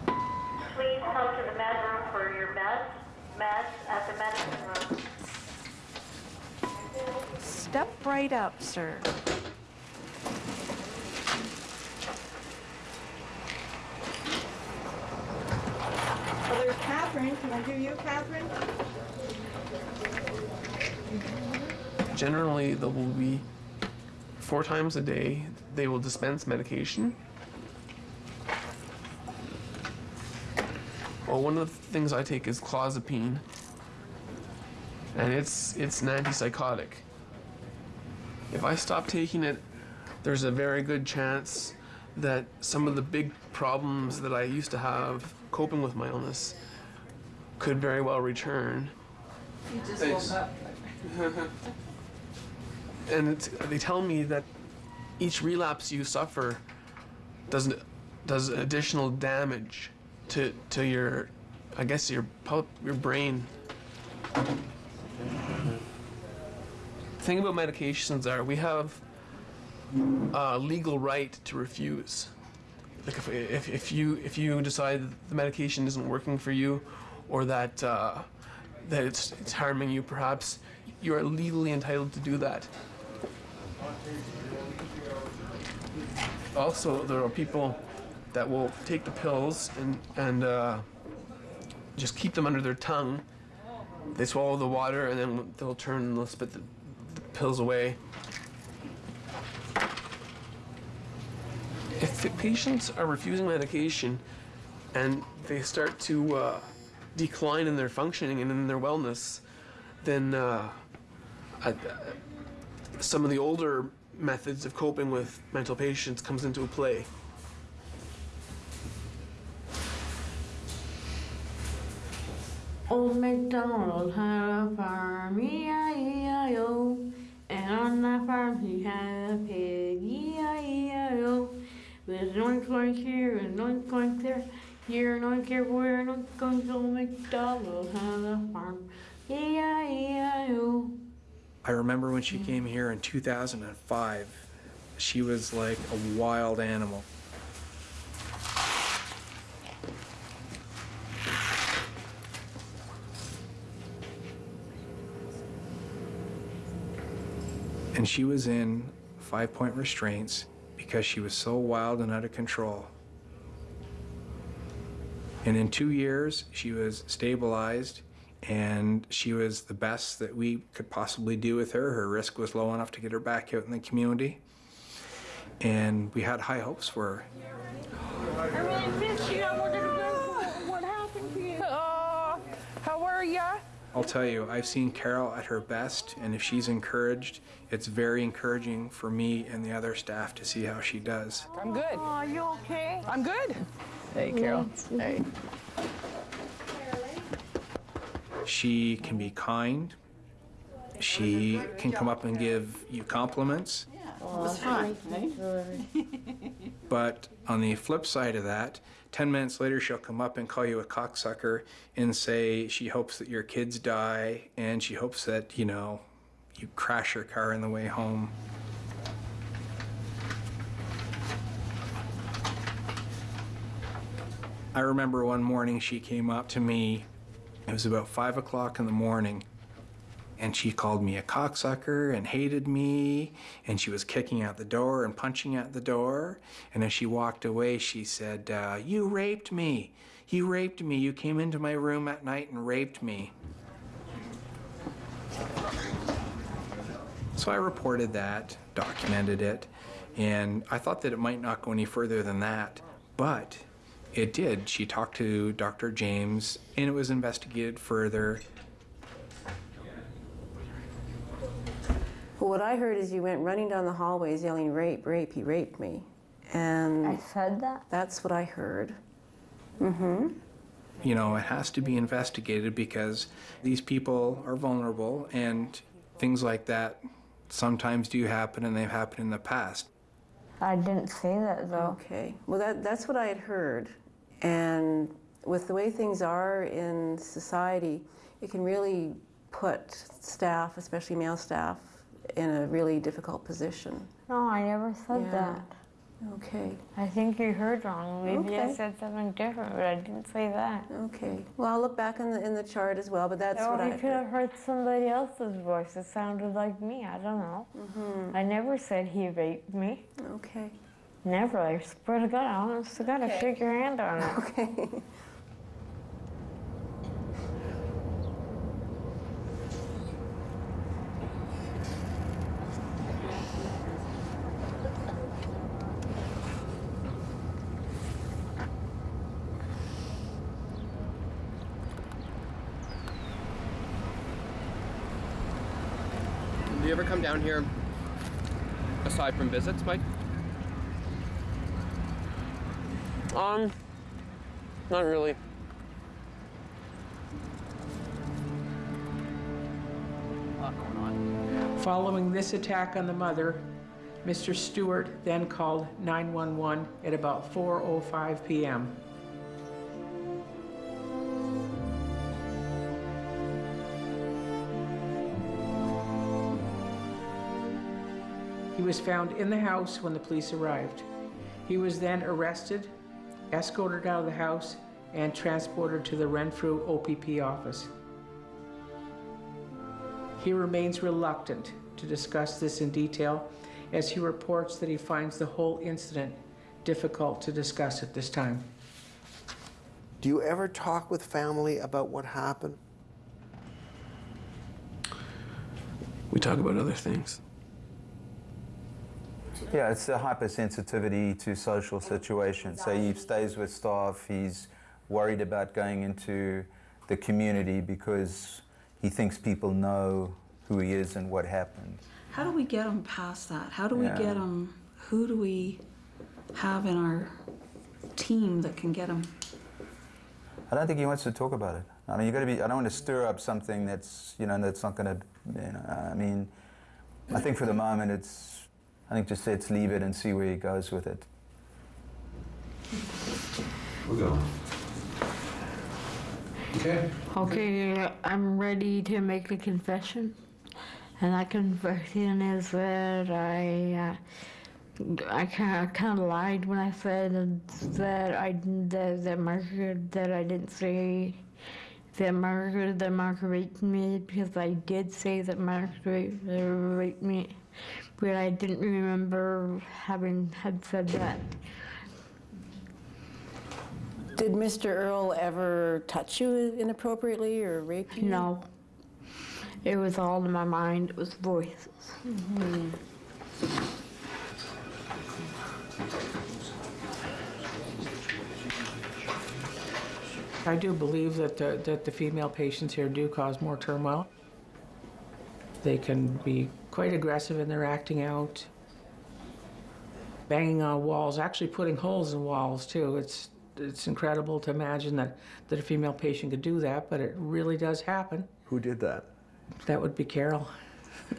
Please come to the med room for your meds, meds at the medicine room. Step right up, sir. There's Catherine. Can I do you Catherine? Generally, there will be four times a day, they will dispense medication. Well, one of the things I take is clozapine, and it's it's an antipsychotic. If I stop taking it, there's a very good chance that some of the big problems that I used to have coping with my illness could very well return. You just Thanks. woke up. and it's, they tell me that each relapse you suffer does does additional damage to to your, I guess your your brain. The thing about medications are we have a legal right to refuse. Like if, if, if you if you decide that the medication isn't working for you, or that uh, that it's, it's harming you, perhaps you are legally entitled to do that. Also, there are people that will take the pills and and uh, just keep them under their tongue. They swallow the water and then they'll turn and they'll spit the, the pills away. If patients are refusing medication and they start to uh, decline in their functioning and in their wellness, then uh, I, some of the older methods of coping with mental patients comes into play. Old MacDonald had a farm, E-I-E-I-O. And on that farm he had a pig, E-I-E-I-O. With an oink here, and oink oink there, here and oink everywhere, and oink oink old MacDonald had a farm, E-I-E-I-O. I remember when she came here in 2005, she was like a wild animal. And she was in five point restraints because she was so wild and out of control. And in two years, she was stabilized and she was the best that we could possibly do with her. Her risk was low enough to get her back out in the community. And we had high hopes for her. I really miss you. I wanted to go. What happened to you? Oh, how are ya? I'll tell you, I've seen Carol at her best, and if she's encouraged, it's very encouraging for me and the other staff to see how she does. I'm good. Are you okay? I'm good. Hey, Carol. Hey. She can be kind. She can come up and give you compliments. It was fun. But on the flip side of that, 10 minutes later, she'll come up and call you a cocksucker and say she hopes that your kids die and she hopes that, you know, you crash your car on the way home. I remember one morning she came up to me. It was about five o'clock in the morning. And she called me a cocksucker and hated me. And she was kicking at the door and punching at the door. And as she walked away, she said, uh, You raped me. You raped me. You came into my room at night and raped me. So I reported that, documented it, and I thought that it might not go any further than that, but it did. She talked to Dr. James, and it was investigated further. Well, what I heard is you went running down the hallways yelling, rape, rape, he raped me. And I said that? That's what I heard. Mm-hmm. You know, it has to be investigated because these people are vulnerable, and things like that sometimes do happen, and they've happened in the past. I didn't say that though. Okay. Well, that, that's what I had heard. And with the way things are in society, it can really put staff, especially male staff, in a really difficult position. No, I never said Yeah. that. Okay. I think you heard wrong. Maybe I said something different, but I didn't say that. Okay. Well, I'll look back in the, in the chart as well, but that's or what I I could have heard somebody else's voice. It sounded like me. I don't know. Mm-hmm. I never said he raped me. Okay. Never. I swear to God, honest to God, I Okay. shake your hand on it. Okay. Do you ever come down here aside from visits, Mike? Um, not really. Following this attack on the mother, Mr. Stewart then called 911 at about 4:05 p.m. was found in the house when the police arrived. He was then arrested, escorted out of the house, and transported to the Renfrew OPP office. He remains reluctant to discuss this in detail as he reports that he finds the whole incident difficult to discuss at this time. Do you ever talk with family about what happened? We talk about other things. Yeah, it's a hypersensitivity to social situations. So he stays with staff, he's worried about going into the community because he thinks people know who he is and what happened. How do we get him past that? How do we get him? Who do we have in our team that can get him? I don't think he wants to talk about it. I mean, you got to be. I don't want to stir up something that's you know that's not going to. You know, I mean, I think for the moment it's. I think just let's leave it and see where he goes with it. We're going. Okay. Okay, I'm ready to make the confession. And that confession is that I, uh, I kind of, lied when I said that I that, that Margaret that I didn't say that Margaret that Margaret raped me because I did say that Margaret raped me, but I didn't remember having had said that. Did Mr. Earl ever touch you inappropriately or rape you? No. It was all in my mind. It was voices. Mhm. I do believe that the, that the female patients here do cause more turmoil. They can be quite aggressive in their acting out, banging on walls, actually putting holes in walls too. It's it's incredible to imagine that, that a female patient could do that, but it really does happen. Who did that? That would be Carol.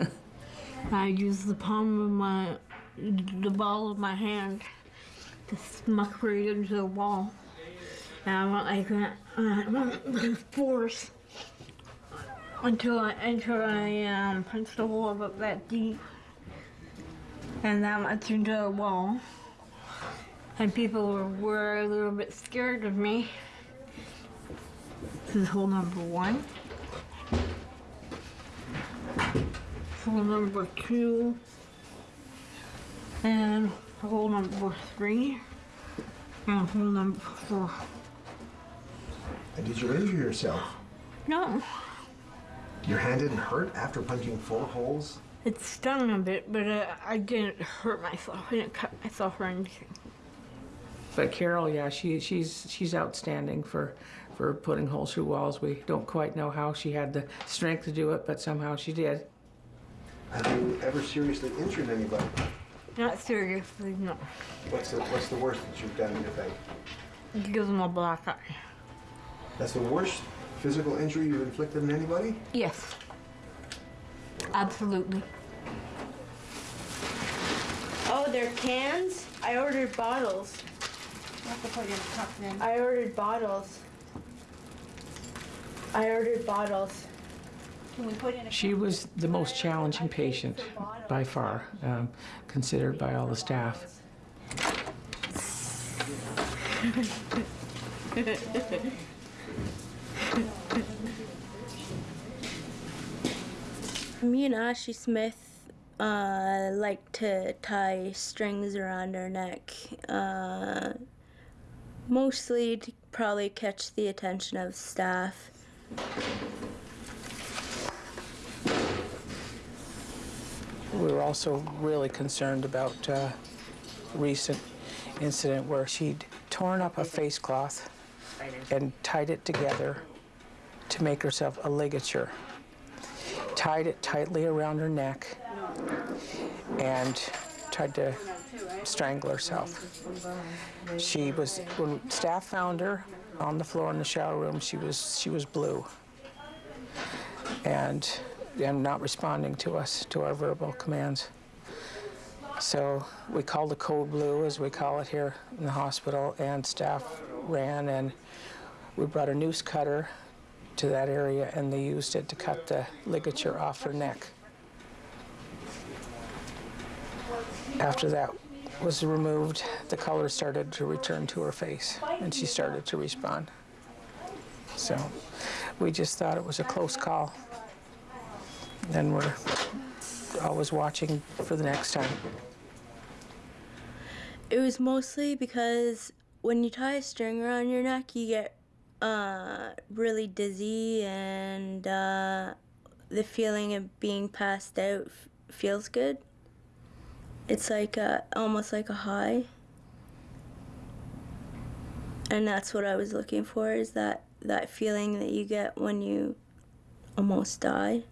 I use the palm of my, the ball of my hand to smuck right into the wall. And I went like that, and I went with force until I, until I um, punched the wall about that deep. And then I turned to the wall. And people were, were a little bit scared of me. This is hole number one. Hole number two. And hole number three. And hole number four. And did you injure yourself? No, Your hand didn't hurt after punching four holes? it stung a bit, but uh, I didn't hurt myself. I didn't cut myself or anything. But Carol, yeah, she, she's, she's outstanding for, for putting holes through walls. We don't quite know how she had the strength to do it, but somehow she did. Have you ever seriously injured anybody? Not seriously, no. What's the, what's the worst that you've done in your face? Give them a black eye. That's the worst physical injury you've inflicted on anybody? Yes. Absolutely. Oh, they're cans? I ordered bottles. You have to put your cup in. I ordered bottles. I ordered bottles. Can we put in a She was the most challenging patient by far, um, considered by all the staff. Me and Ashley Smith uh, like to tie strings around our neck, uh, mostly to probably catch the attention of staff. We were also really concerned about uh, recent incident where she'd torn up a face cloth and tied it together to make herself a ligature. Tied it tightly around her neck and tried to strangle herself. She was when staff found her on the floor in the shower room. She was she was blue and and not responding to us to our verbal commands. So we called the code blue, as we call it here in the hospital, and staff ran and we brought a noose cutter to that area and they used it to cut the ligature off her neck. After that was removed, the color started to return to her face and she started to respond. So we just thought it was a close call. And we're always watching for the next time. It was mostly because when you tie a string around your neck, you get uh, really dizzy, and uh, the feeling of being passed out feels good. It's like a, almost like a high, and that's what I was looking for. Is that that feeling that you get when you almost die?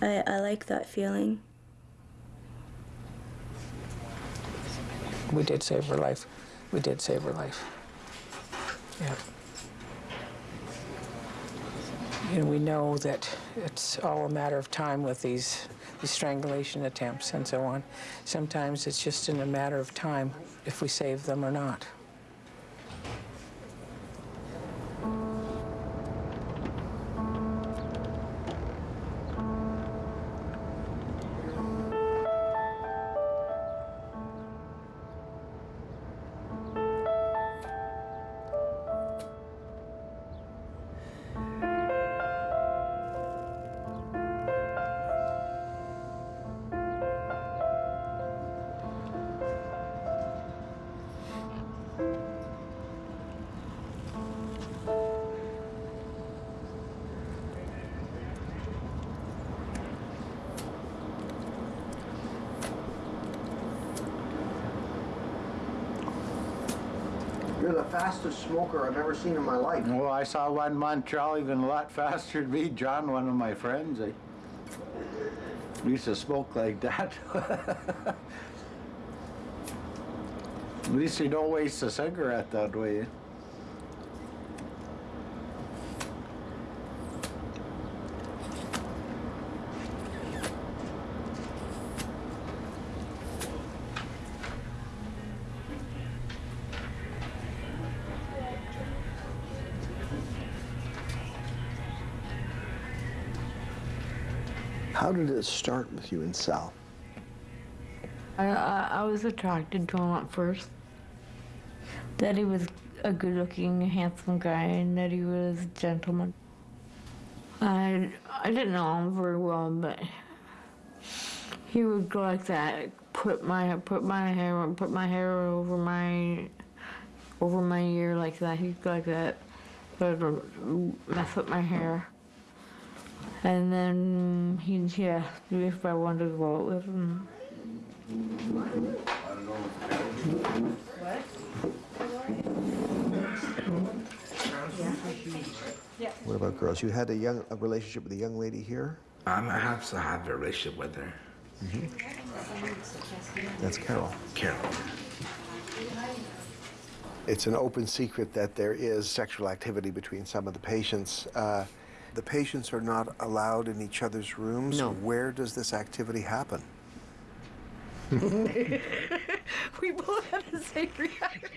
I, I like that feeling. We did save her life. We did save her life. Yeah. And we know that it's all a matter of time with these, these strangulation attempts and so on. Sometimes it's just in a matter of time if we save them or not. Smoker I've ever seen in my life. Well, I saw one Montreal even a lot faster than me. John, one of my friends, I used to smoke like that. At least you don't waste a cigarette that way. Did it start with you and Sal? I, I, I was attracted to him at first. That he was a good looking, handsome guy and that he was a gentleman. I, I didn't know him very well, but he would go like that, put my put my hair put my hair over my over my ear like that. He'd go like that, but uh, mess up my hair. And then he, he asked me if I wanted to go out with him. What about girls? You had a young a relationship with a young lady here. I'm, I have to have a relationship with her. That's Carol. Carol. It's an open secret that there is sexual activity between some of the patients. Uh, the patients are not allowed in each other's rooms. No. Where does this activity happen? we both had the same reaction.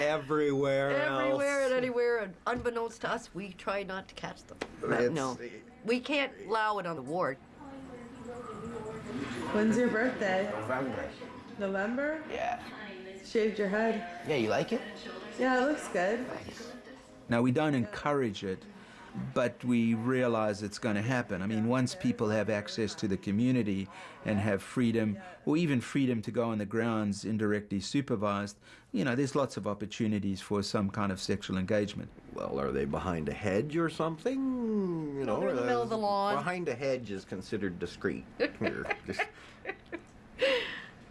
Everywhere Everywhere else. and anywhere, and unbeknownst to us, we try not to catch them. But uh, It's- no, we can't allow it on the ward. When's your birthday? November. November? Yeah. Shaved your head. Yeah, you like it? Yeah, it looks good. Now, we don't encourage it, but we realize it's going to happen. I mean, once people have access to the community and have freedom, or even freedom to go on the grounds indirectly supervised, you know, there's lots of opportunities for some kind of sexual engagement. Well, are they behind a hedge or something? You know, they're in the uh, middle of the lawn. Behind a hedge is considered discreet.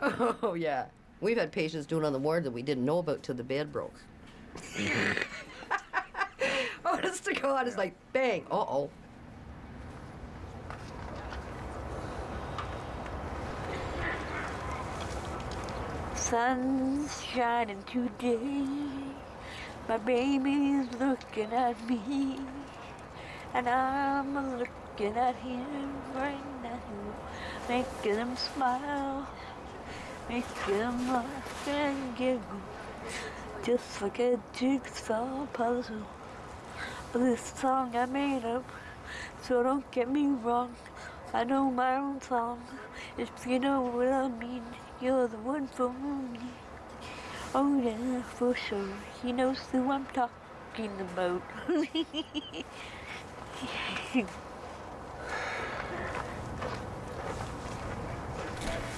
Oh, yeah. We've had patients doing it on the ward that we didn't know about till the bed broke. Mm-hmm. Honest to God, it's like bang, uh oh. Sun's shining today. My baby's looking at me. And I'm looking at him right now. Making him smile. Making him laugh and giggle. Just like a jigsaw puzzle. This song I made up. So don't get me wrong. I know my own song. If you know what I mean, you're the one for me. Oh yeah, for sure. He knows who I'm talking about.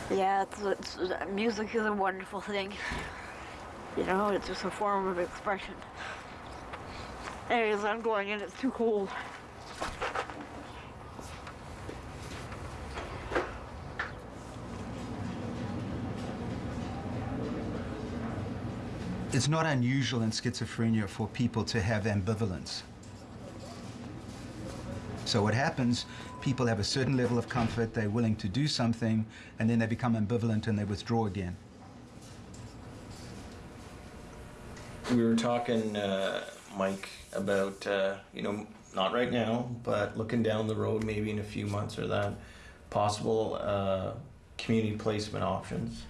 yeah, it's, it's, music is a wonderful thing. You know, it's just a form of expression. Anyways, I'm going in. It's too cold. It's not unusual in schizophrenia for people to have ambivalence. So what happens, people have a certain level of comfort, they're willing to do something, and then they become ambivalent and they withdraw again. We were talking, uh, Mike, about, uh, you know, not right now, but looking down the road, maybe in a few months or that, possible uh, community placement options.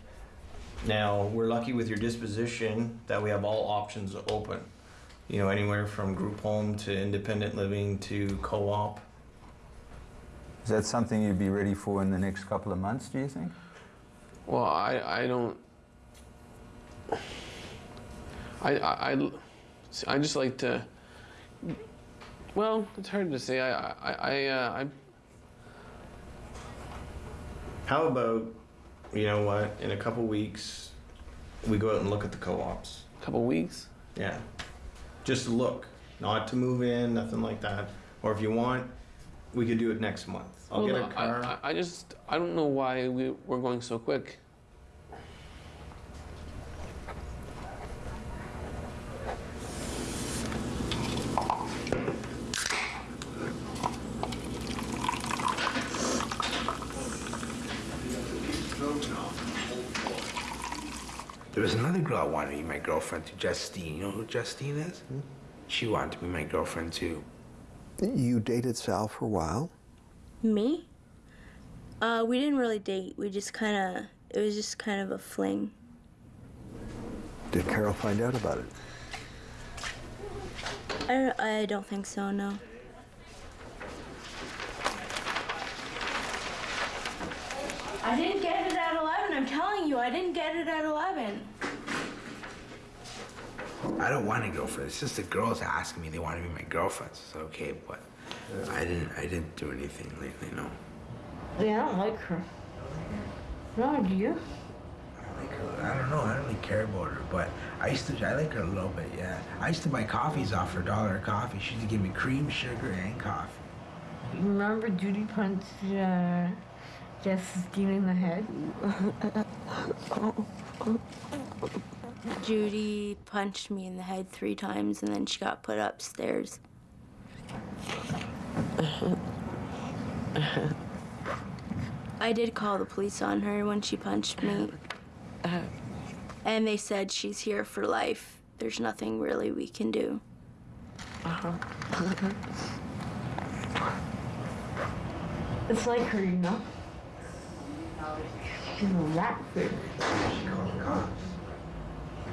Now, we're lucky with your disposition that we have all options open. You know, anywhere from group home to independent living to co op. Is that something you'd be ready for in the next couple of months, do you think? Well, I, I don't. I, I, I, I just like to. Well, it's hard to say. I, I, I, uh, I How about, you know what, in a couple weeks, we go out and look at the co ops? A Couple weeks? Yeah. Just to look, not to move in, nothing like that. Or if you want, we could do it next month. I'll well, get a car. I, I, I just, I don't know why we, we're going so quick. There was another girl I wanted to be my girlfriend to, Justine. You know who Justine is? She wanted to be my girlfriend too. You dated Sal for a while. Me? Uh, we didn't really date. We just kind of, it was just kind of a fling. Did Carol find out about it? I don't, I don't think so, no. I didn't get it at 11. I'm telling you, I didn't get it at 11. I don't want a girlfriend. It's just the girls asking me they want to be my girlfriends. It's okay, but I didn't. I didn't do anything lately. No. Yeah, I don't like her. No, do you? I like her. I don't know. I don't really care about her, but I used to. I like her a little bit. Yeah. I used to buy coffees off her, dollar a coffee. She used to give me cream, sugar, and coffee. You remember Judy punched uh, Justine in the head? Judy punched me in the head three times and then she got put upstairs. I did call the police on her when she punched me. And they said she's here for life. There's nothing really we can do. It's like her, you know? She's a rat food.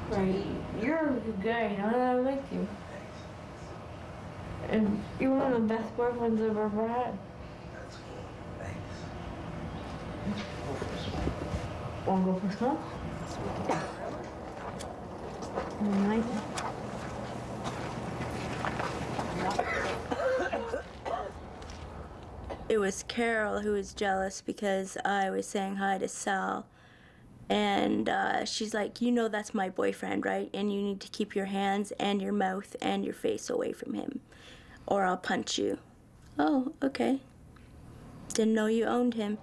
Right. You're a good guy, know, and I like you. And you're one of the best boyfriends I've ever had. That's cool, thanks. Wanna go for a smoke? Nice. It was Carol who was jealous because I was saying hi to Sal. And uh, she's like, You know, that's my boyfriend, right? And you need to keep your hands and your mouth and your face away from him, or I'll punch you. Oh, okay. Didn't know you owned him.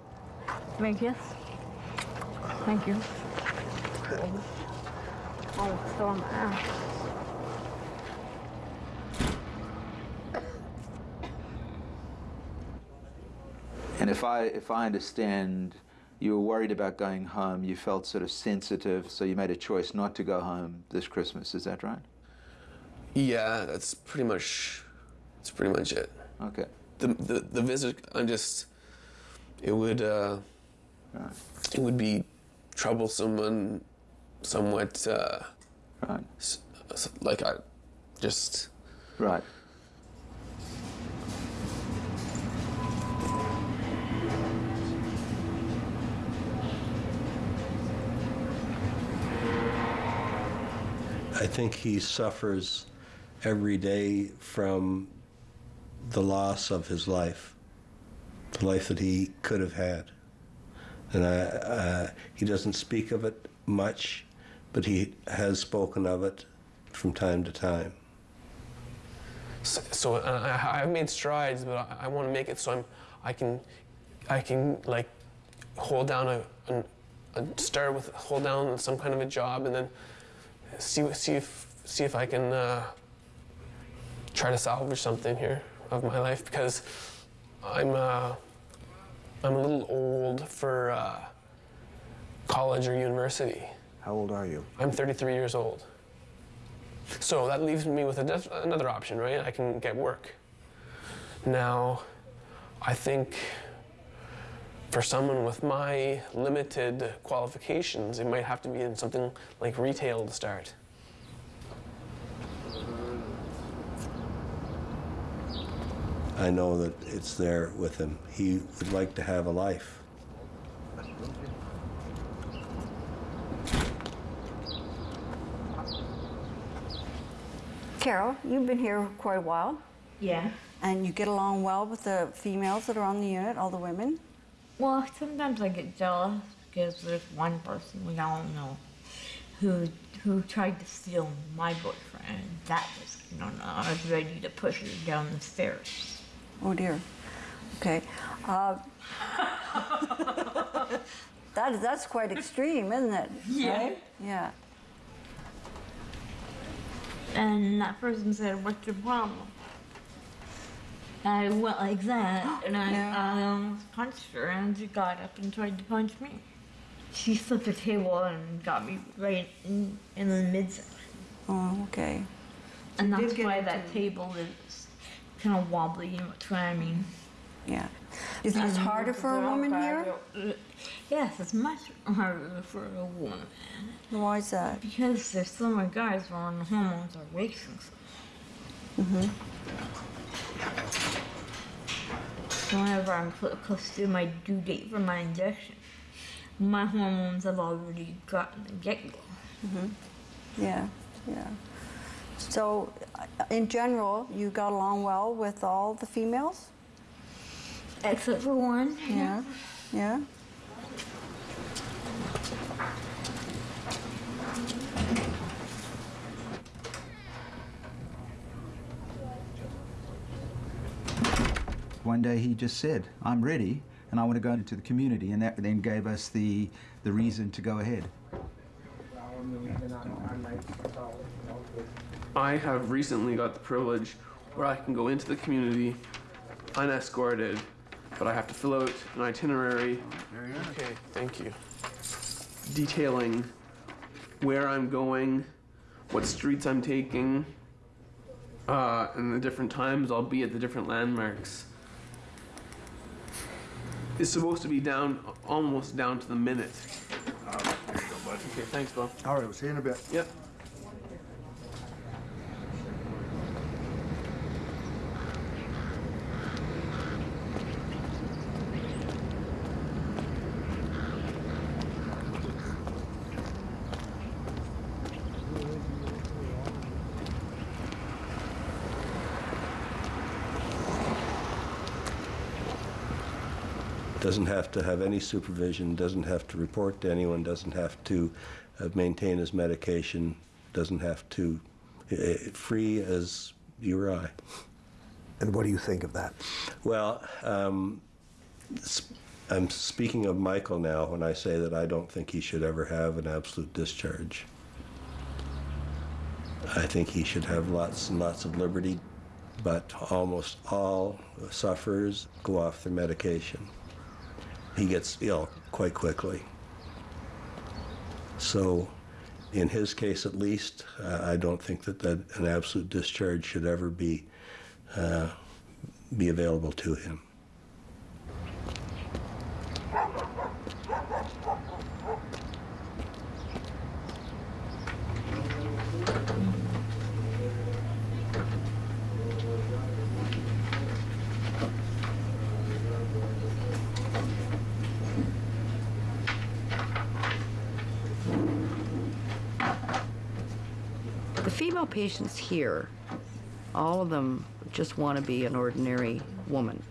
Thank you. Thank you. Oh, it's still on And if I if I understand, you were worried about going home. You felt sort of sensitive, so you made a choice not to go home this Christmas. Is that right? Yeah, that's pretty much. That's pretty much it. Okay. The the, the visit, I'm just. It would. Uh, It would be troublesome and somewhat. Uh, right. Like I, just. Right. I think he suffers every day from the loss of his life, the life that he could have had. And I, uh, he doesn't speak of it much, but he has spoken of it from time to time. So, so uh, I've made strides, but I, I want to make it so I'm, I can, I can like, hold down a, a, a start with hold down some kind of a job, and then see see if see if I can uh, try to salvage something here of my life because I'm uh, I'm a little old for uh, college or university. How old are you? I'm 33 years old. So that leaves me with a def- another option, right? I can get work. Now, I think for someone with my limited qualifications, it might have to be in something like retail to start. I know that it's there with him. He would like to have a life. Carol, you've been here quite a while. Yeah. And you get along well with the females that are on the unit, all the women? Well, sometimes I get jealous because there's one person we all know who who tried to steal my boyfriend. That was no, no. I was ready to push her down the stairs. Oh dear. Okay. Uh, that, that's quite extreme, isn't it? Yeah. Right? Yeah. And that person said, "What's your problem?" I went like that, and I, Yeah. I almost punched her, and she got up and tried to punch me. she slipped the table and got me right in, in the midsection. Oh, okay. And You that's why that table is kind of wobbly, you know what I mean? Yeah. Is this harder for a woman here? Yes, it's much harder for a woman. Why is that? Because there's so many guys when the hormones are racing. Mm-hmm. So whenever I'm close to my due date for my injection, my hormones have already gotten the get-go. Mm-hmm. Yeah, yeah. So, uh, in general, you got along well with all the females? Except for one. Yeah. Yeah. One day he just said, I'm ready and I want to go into the community, and that then gave us the, the reason to go ahead. I have recently got the privilege where I can go into the community unescorted, but I have to fill out an itinerary. Okay, thank you. Detailing where I'm going, what streets I'm taking, uh, and the different times I'll be at the different landmarks. It's supposed to be down, almost down to the minute. Okay, thanks, Bob. All right, we'll see you in a bit. Yep. Doesn't have to have any supervision, doesn't have to report to anyone, doesn't have to uh, maintain his medication, doesn't have to, uh, free as you or I. And what do you think of that? Well, um, I'm speaking of Michael now when I say that I don't think he should ever have an absolute discharge. I think he should have lots and lots of liberty, but almost all sufferers go off their medication. He gets ill quite quickly. So, in his case at least, uh, I don't think that, that an absolute discharge should ever be uh, be available to him. The female patients here, all of them just want to be an ordinary woman.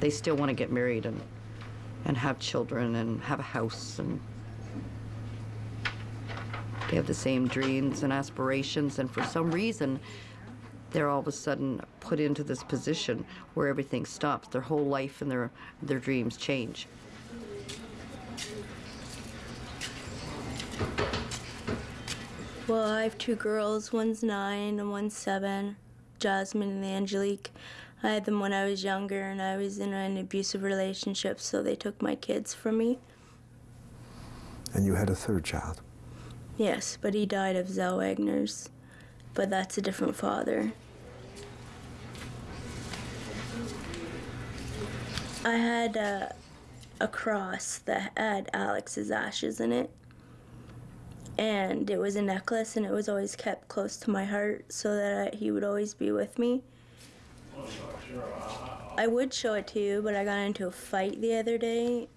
They still want to get married and, and have children and have a house and they have the same dreams and aspirations and for some reason they're all of a sudden put into this position where everything stops. Their whole life and their, their dreams change. Well, I have two girls. One's nine and one's seven, Jasmine and Angelique. I had them when I was younger and I was in an abusive relationship, so they took my kids from me. And you had a third child. Yes, but he died of Zellweger's. But that's a different father. I had a, a cross that had Alex's ashes in it. And it was a necklace, and it was always kept close to my heart so that I, he would always be with me. I would show it to you, but I got into a fight the other day.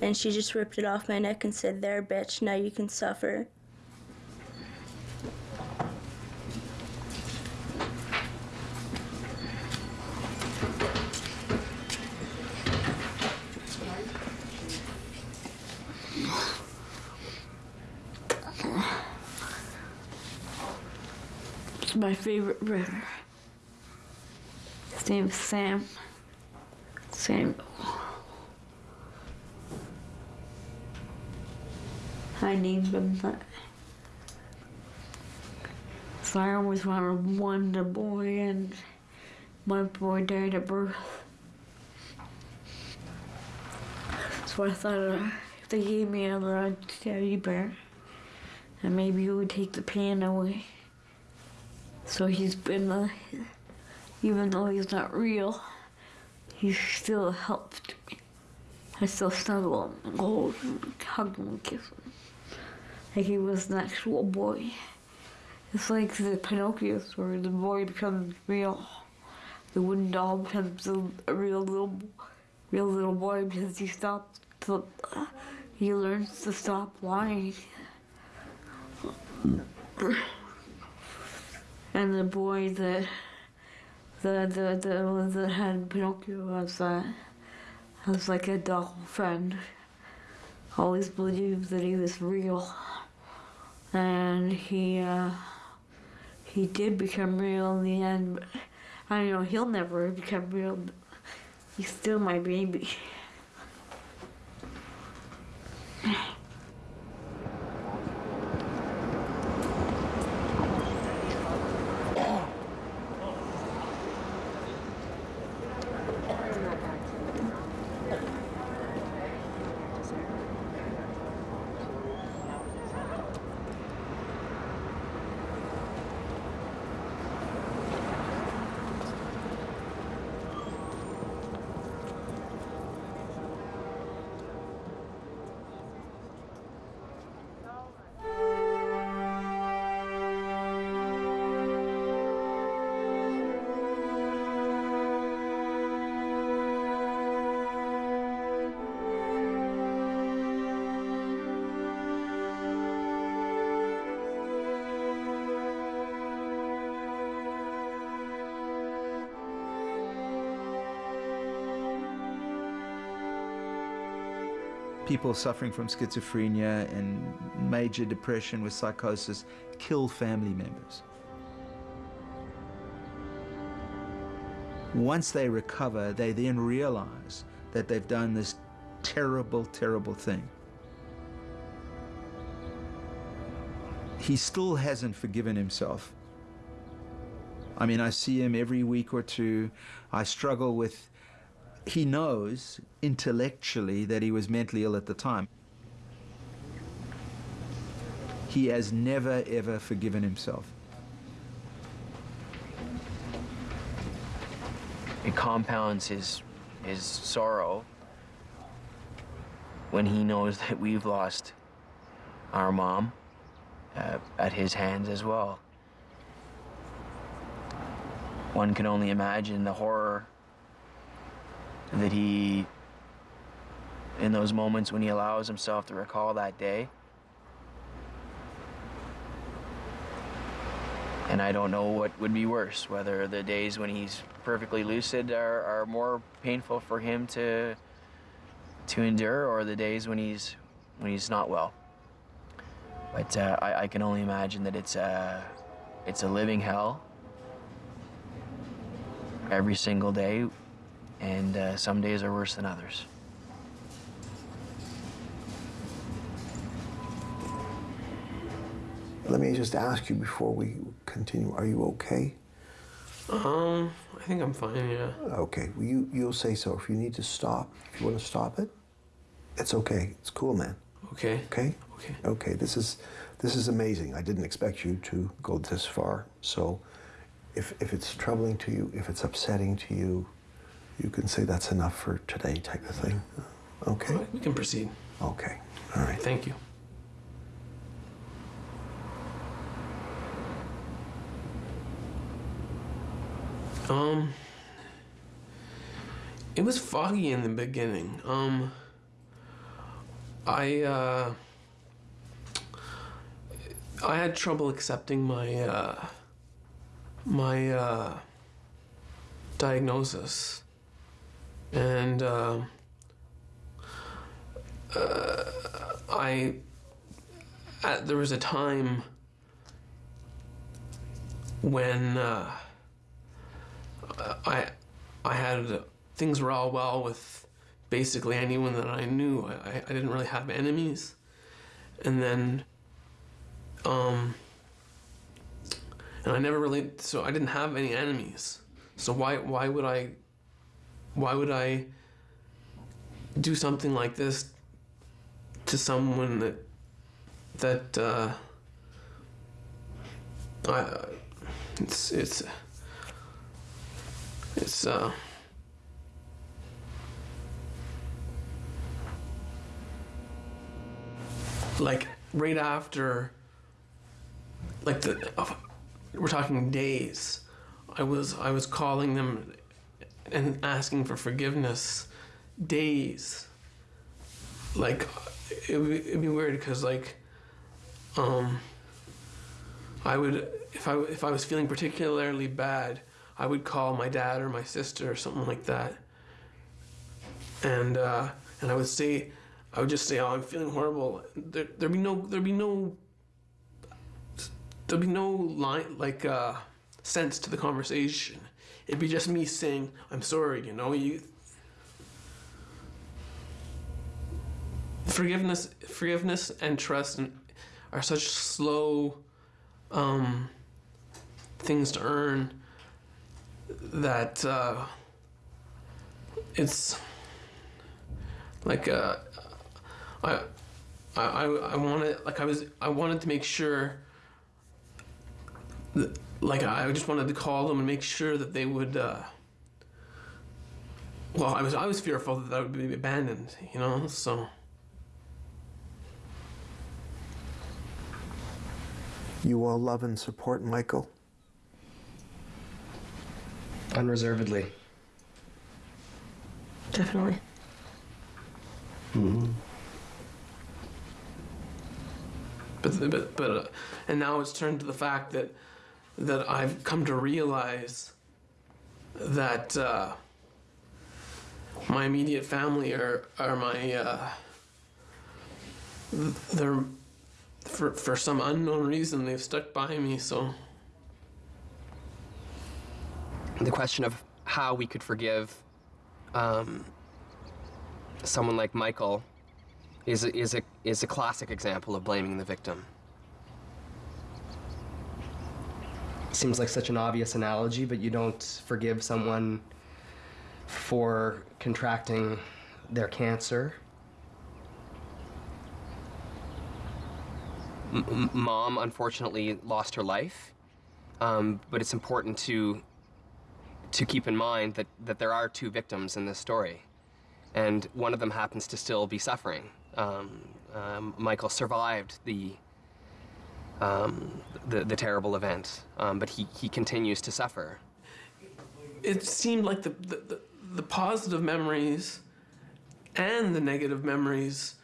And she just ripped it off my neck and said, There, bitch, now you can suffer. Favorite brother. His name's Sam. Samuel. I named him that. So I always wanted one a boy, and my boy died at birth. So I thought uh, if they gave me another teddy bear, and maybe it would take the pain away. So he's been, uh, even though he's not real, he still helped me. I still snuggle him and hold him, and hug him and kiss him. Like he was an actual boy. It's like the Pinocchio story, the boy becomes real. The wooden doll becomes a, real little, real little boy because he stops to, he learns to stop lying. And the boy that the the the that had Pinocchio was uh, was like a doll friend. Always believed that he was real, and he uh, he did become real in the end. I know he'll never become real. He's still my baby. People suffering from schizophrenia and major depression with psychosis kill family members. Once they recover, they then realize that they've done this terrible, terrible thing. He still hasn't forgiven himself. I mean, I see him every week or two. I struggle with he knows intellectually that he was mentally ill at the time. He has never, ever forgiven himself. It compounds his, his sorrow when he knows that we've lost our mom uh, at his hands as well. One can only imagine the horror that he, in those moments when he allows himself to recall that day, and I don't know what would be worse, whether the days when he's perfectly lucid are, are more painful for him to to endure, or the days when he's when he's not well. But uh, I, I can only imagine that it's a it's a living hell every single day and uh, some days are worse than others. Let me just ask you before we continue, are you okay? Um, I think I'm fine, yeah. Okay, well, you, you'll say so. If you need to stop, if you want to stop it, it's okay. It's cool, man. Okay. Okay? Okay. Okay, this is, this is amazing. I didn't expect you to go this far. So if, if it's troubling to you, if it's upsetting to you, you can say that's enough for today type of thing. Okay? We can proceed. Okay. All right. Thank you. Um, it was foggy in the beginning. Um, I, uh, I had trouble accepting my, uh, my, uh, diagnosis. And, uh, uh, I, at, there was a time when, uh, I, I had things were all well with basically anyone that I knew. I, I didn't really have enemies, and then, um, and I never really. So I didn't have any enemies. So why why would I? Why would I do something like this to someone that that uh, I, it's it's it's uh like right after like the uh, we're talking days. I was i was calling them and asking for forgiveness days. Like it would it'd be weird because like um i would if i if i was feeling particularly bad i would call my dad or my sister or something like that. And uh and i would say i would just say oh i'm feeling horrible. There, there'd be no there'd be no there'd be no line like uh sense to the conversation it'd be just me saying i'm sorry you know? You forgiveness forgiveness and trust are such slow um, things to earn that uh, it's like uh, I I I, wanted like I was I wanted to make sure that, like I just wanted to call them and make sure that they would uh, well I was I was fearful that I would be abandoned you know so You all love and support Michael? Unreservedly. Definitely. Mm-hmm. But but but uh, and now it's turned to the fact that that I've come to realize that uh, my immediate family are are my uh, they're for for some unknown reason they've stuck by me so The question of how we could forgive um, someone like Michael is is a is a classic example of blaming the victim. Seems like such an obvious analogy, but you don't forgive someone for contracting their cancer. M- Mom, unfortunately, lost her life, um, but it's important to to keep in mind that, that there are two victims in this story, and one of them happens to still be suffering. Um, um, Michael survived the, um, the the terrible event, um, but he, he continues to suffer. it seemed like the, the, the, positive memories and the negative memories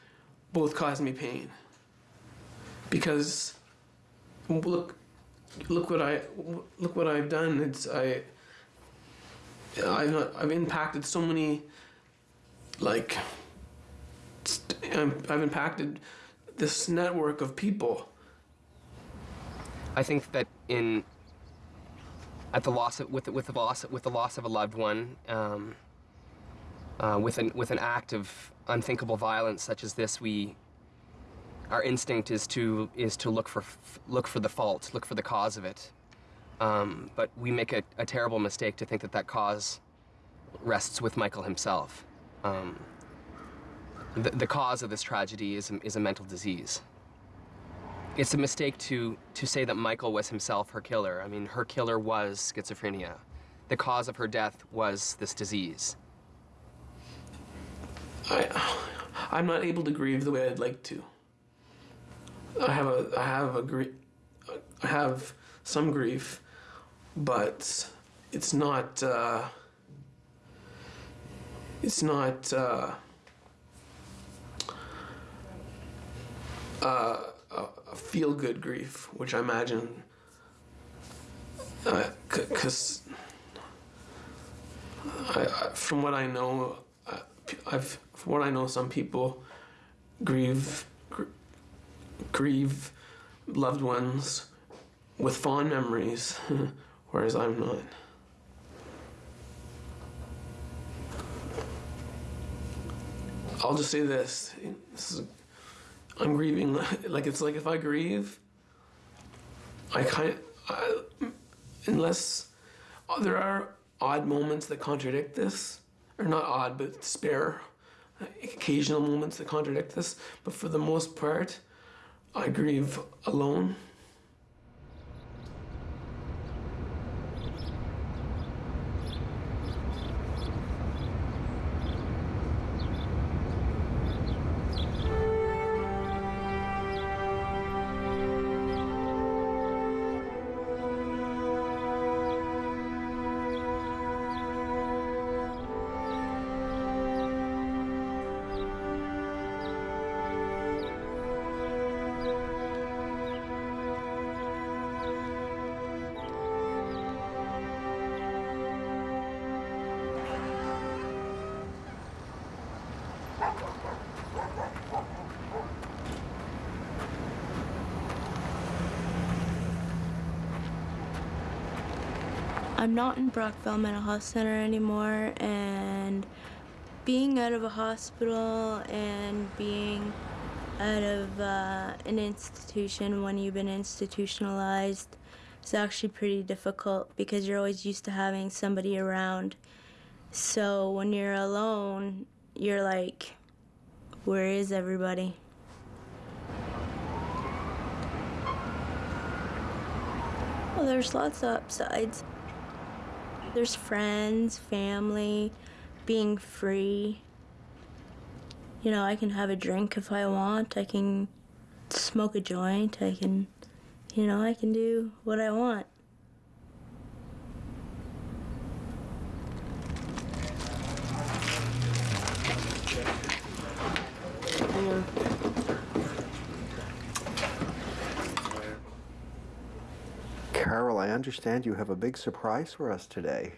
both caused me pain. Because look look what I look what I've done. It's I I've I've impacted so many like I've impacted this network of people I think that in at the loss of, with with the loss with the loss of a loved one, um, uh, with an with an act of unthinkable violence such as this, we our instinct is to is to look for look for the fault, look for the cause of it. Um, but we make a, a terrible mistake to think that that cause rests with Michael himself. Um, the, the cause of this tragedy is is a mental disease. It's a mistake to, to say that Michael was himself her killer. I mean, her killer was schizophrenia. The cause of her death was this disease. I, I'm not able to grieve the way I'd like to. I have a, I have a grief, I have some grief, but it's not, uh, it's not, uh, uh, a feel-good grief, which I imagine, uh, because I, from what I know, uh, I, I've from what I know, some people grieve gr- grieve loved ones with fond memories, whereas I'm not. I'll just say this: this is, I'm grieving. Like it's like if I grieve, I kind I, unless there are odd moments that contradict this, or not odd, but spare occasional moments that contradict this, but for the most part, I grieve alone. Not in Brockville Mental Health Center anymore, and being out of a hospital and being out of uh, an institution when you've been institutionalized is actually pretty difficult because you're always used to having somebody around. So when you're alone, you're like, where is everybody? Well, there's lots of upsides. There's friends, family, being free. You know, I can have a drink if I want. I can smoke a joint. I can, you know, I can do what I want. Carol, I understand you have a big surprise for us today.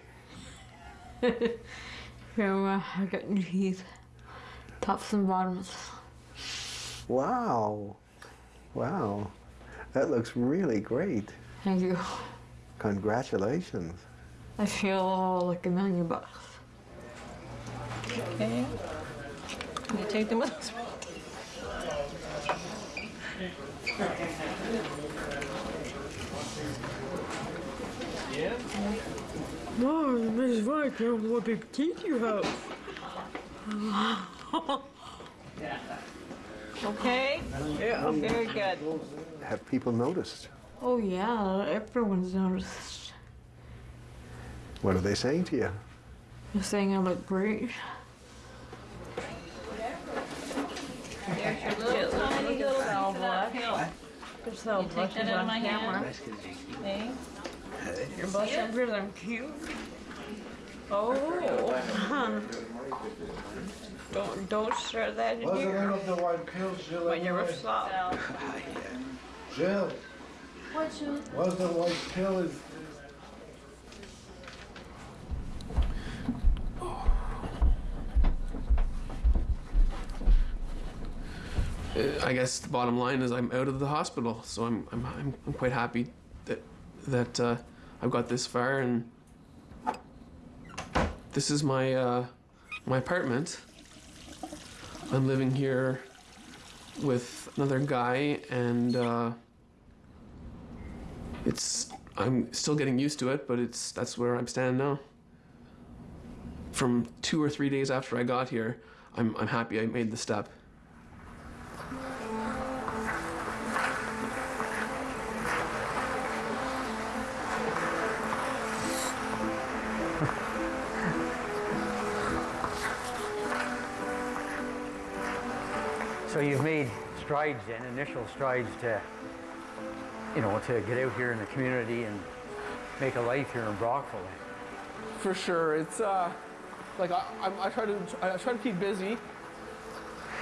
Here, uh, I got new teeth. Tops and bottoms. Wow. Wow. That looks really great. Thank you. Congratulations. I feel like a million bucks. Okay. Can you take them with us? Mom, Miss Viking, what big teeth you have. Okay? Yeah. Very good. Have people noticed? Oh yeah, everyone's noticed. What are they saying to you? They're saying I look great. There's your little tiny little valve left. Just how You take that out of my hand. Okay. Your blush under them cute. Oh, don't don't start that in What's the name here. of the white pills, Jill? When you're anyway? soft. Jill, What's your what's the white pill? Is I guess the bottom line is I'm out of the hospital, so I'm I'm I'm, I'm quite happy that uh, I've got this far, and this is my uh, my apartment. I'm living here with another guy, and uh, it's I'm still getting used to it, but it's that's where I'm standing now. From two or three days after I got here, I'm I'm happy I made the step. Strides then, initial strides to, you know, to get out here in the community and make a life here in Brockville. For sure, it's uh, like I, I, I try to I try to keep busy.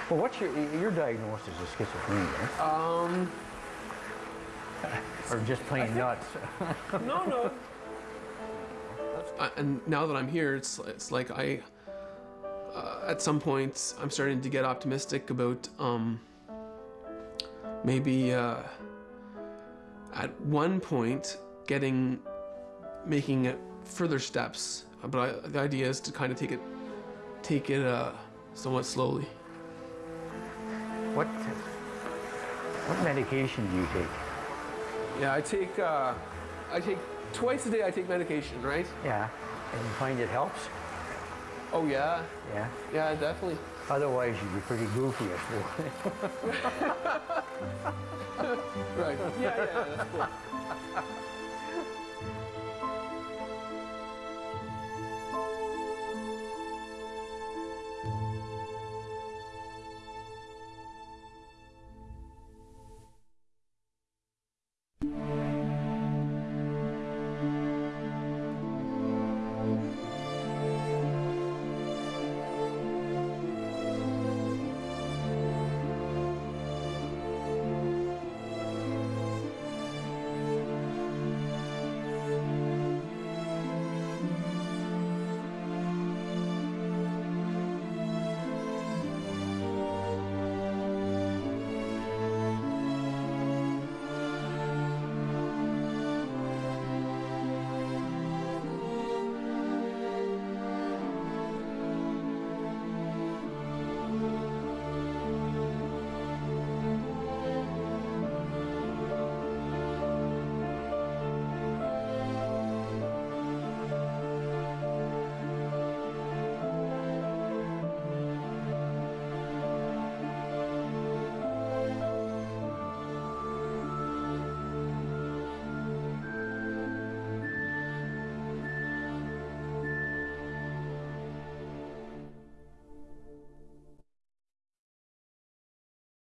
Well, what's your your diagnosis is schizophrenia, Um, or just plain nuts? no, no. I, and now that I'm here, it's it's like I. Uh, at some point, I'm starting to get optimistic about um, maybe uh, at one point getting making it further steps. But I, the idea is to kind of take it take it uh, somewhat slowly. What what medication do you take? Yeah, I take uh, I take twice a day. I take medication, right? Yeah, and you find it helps. Oh yeah. Yeah? Yeah, definitely. Otherwise, you'd be pretty goofy at work. Right. Yeah, yeah, that's cool.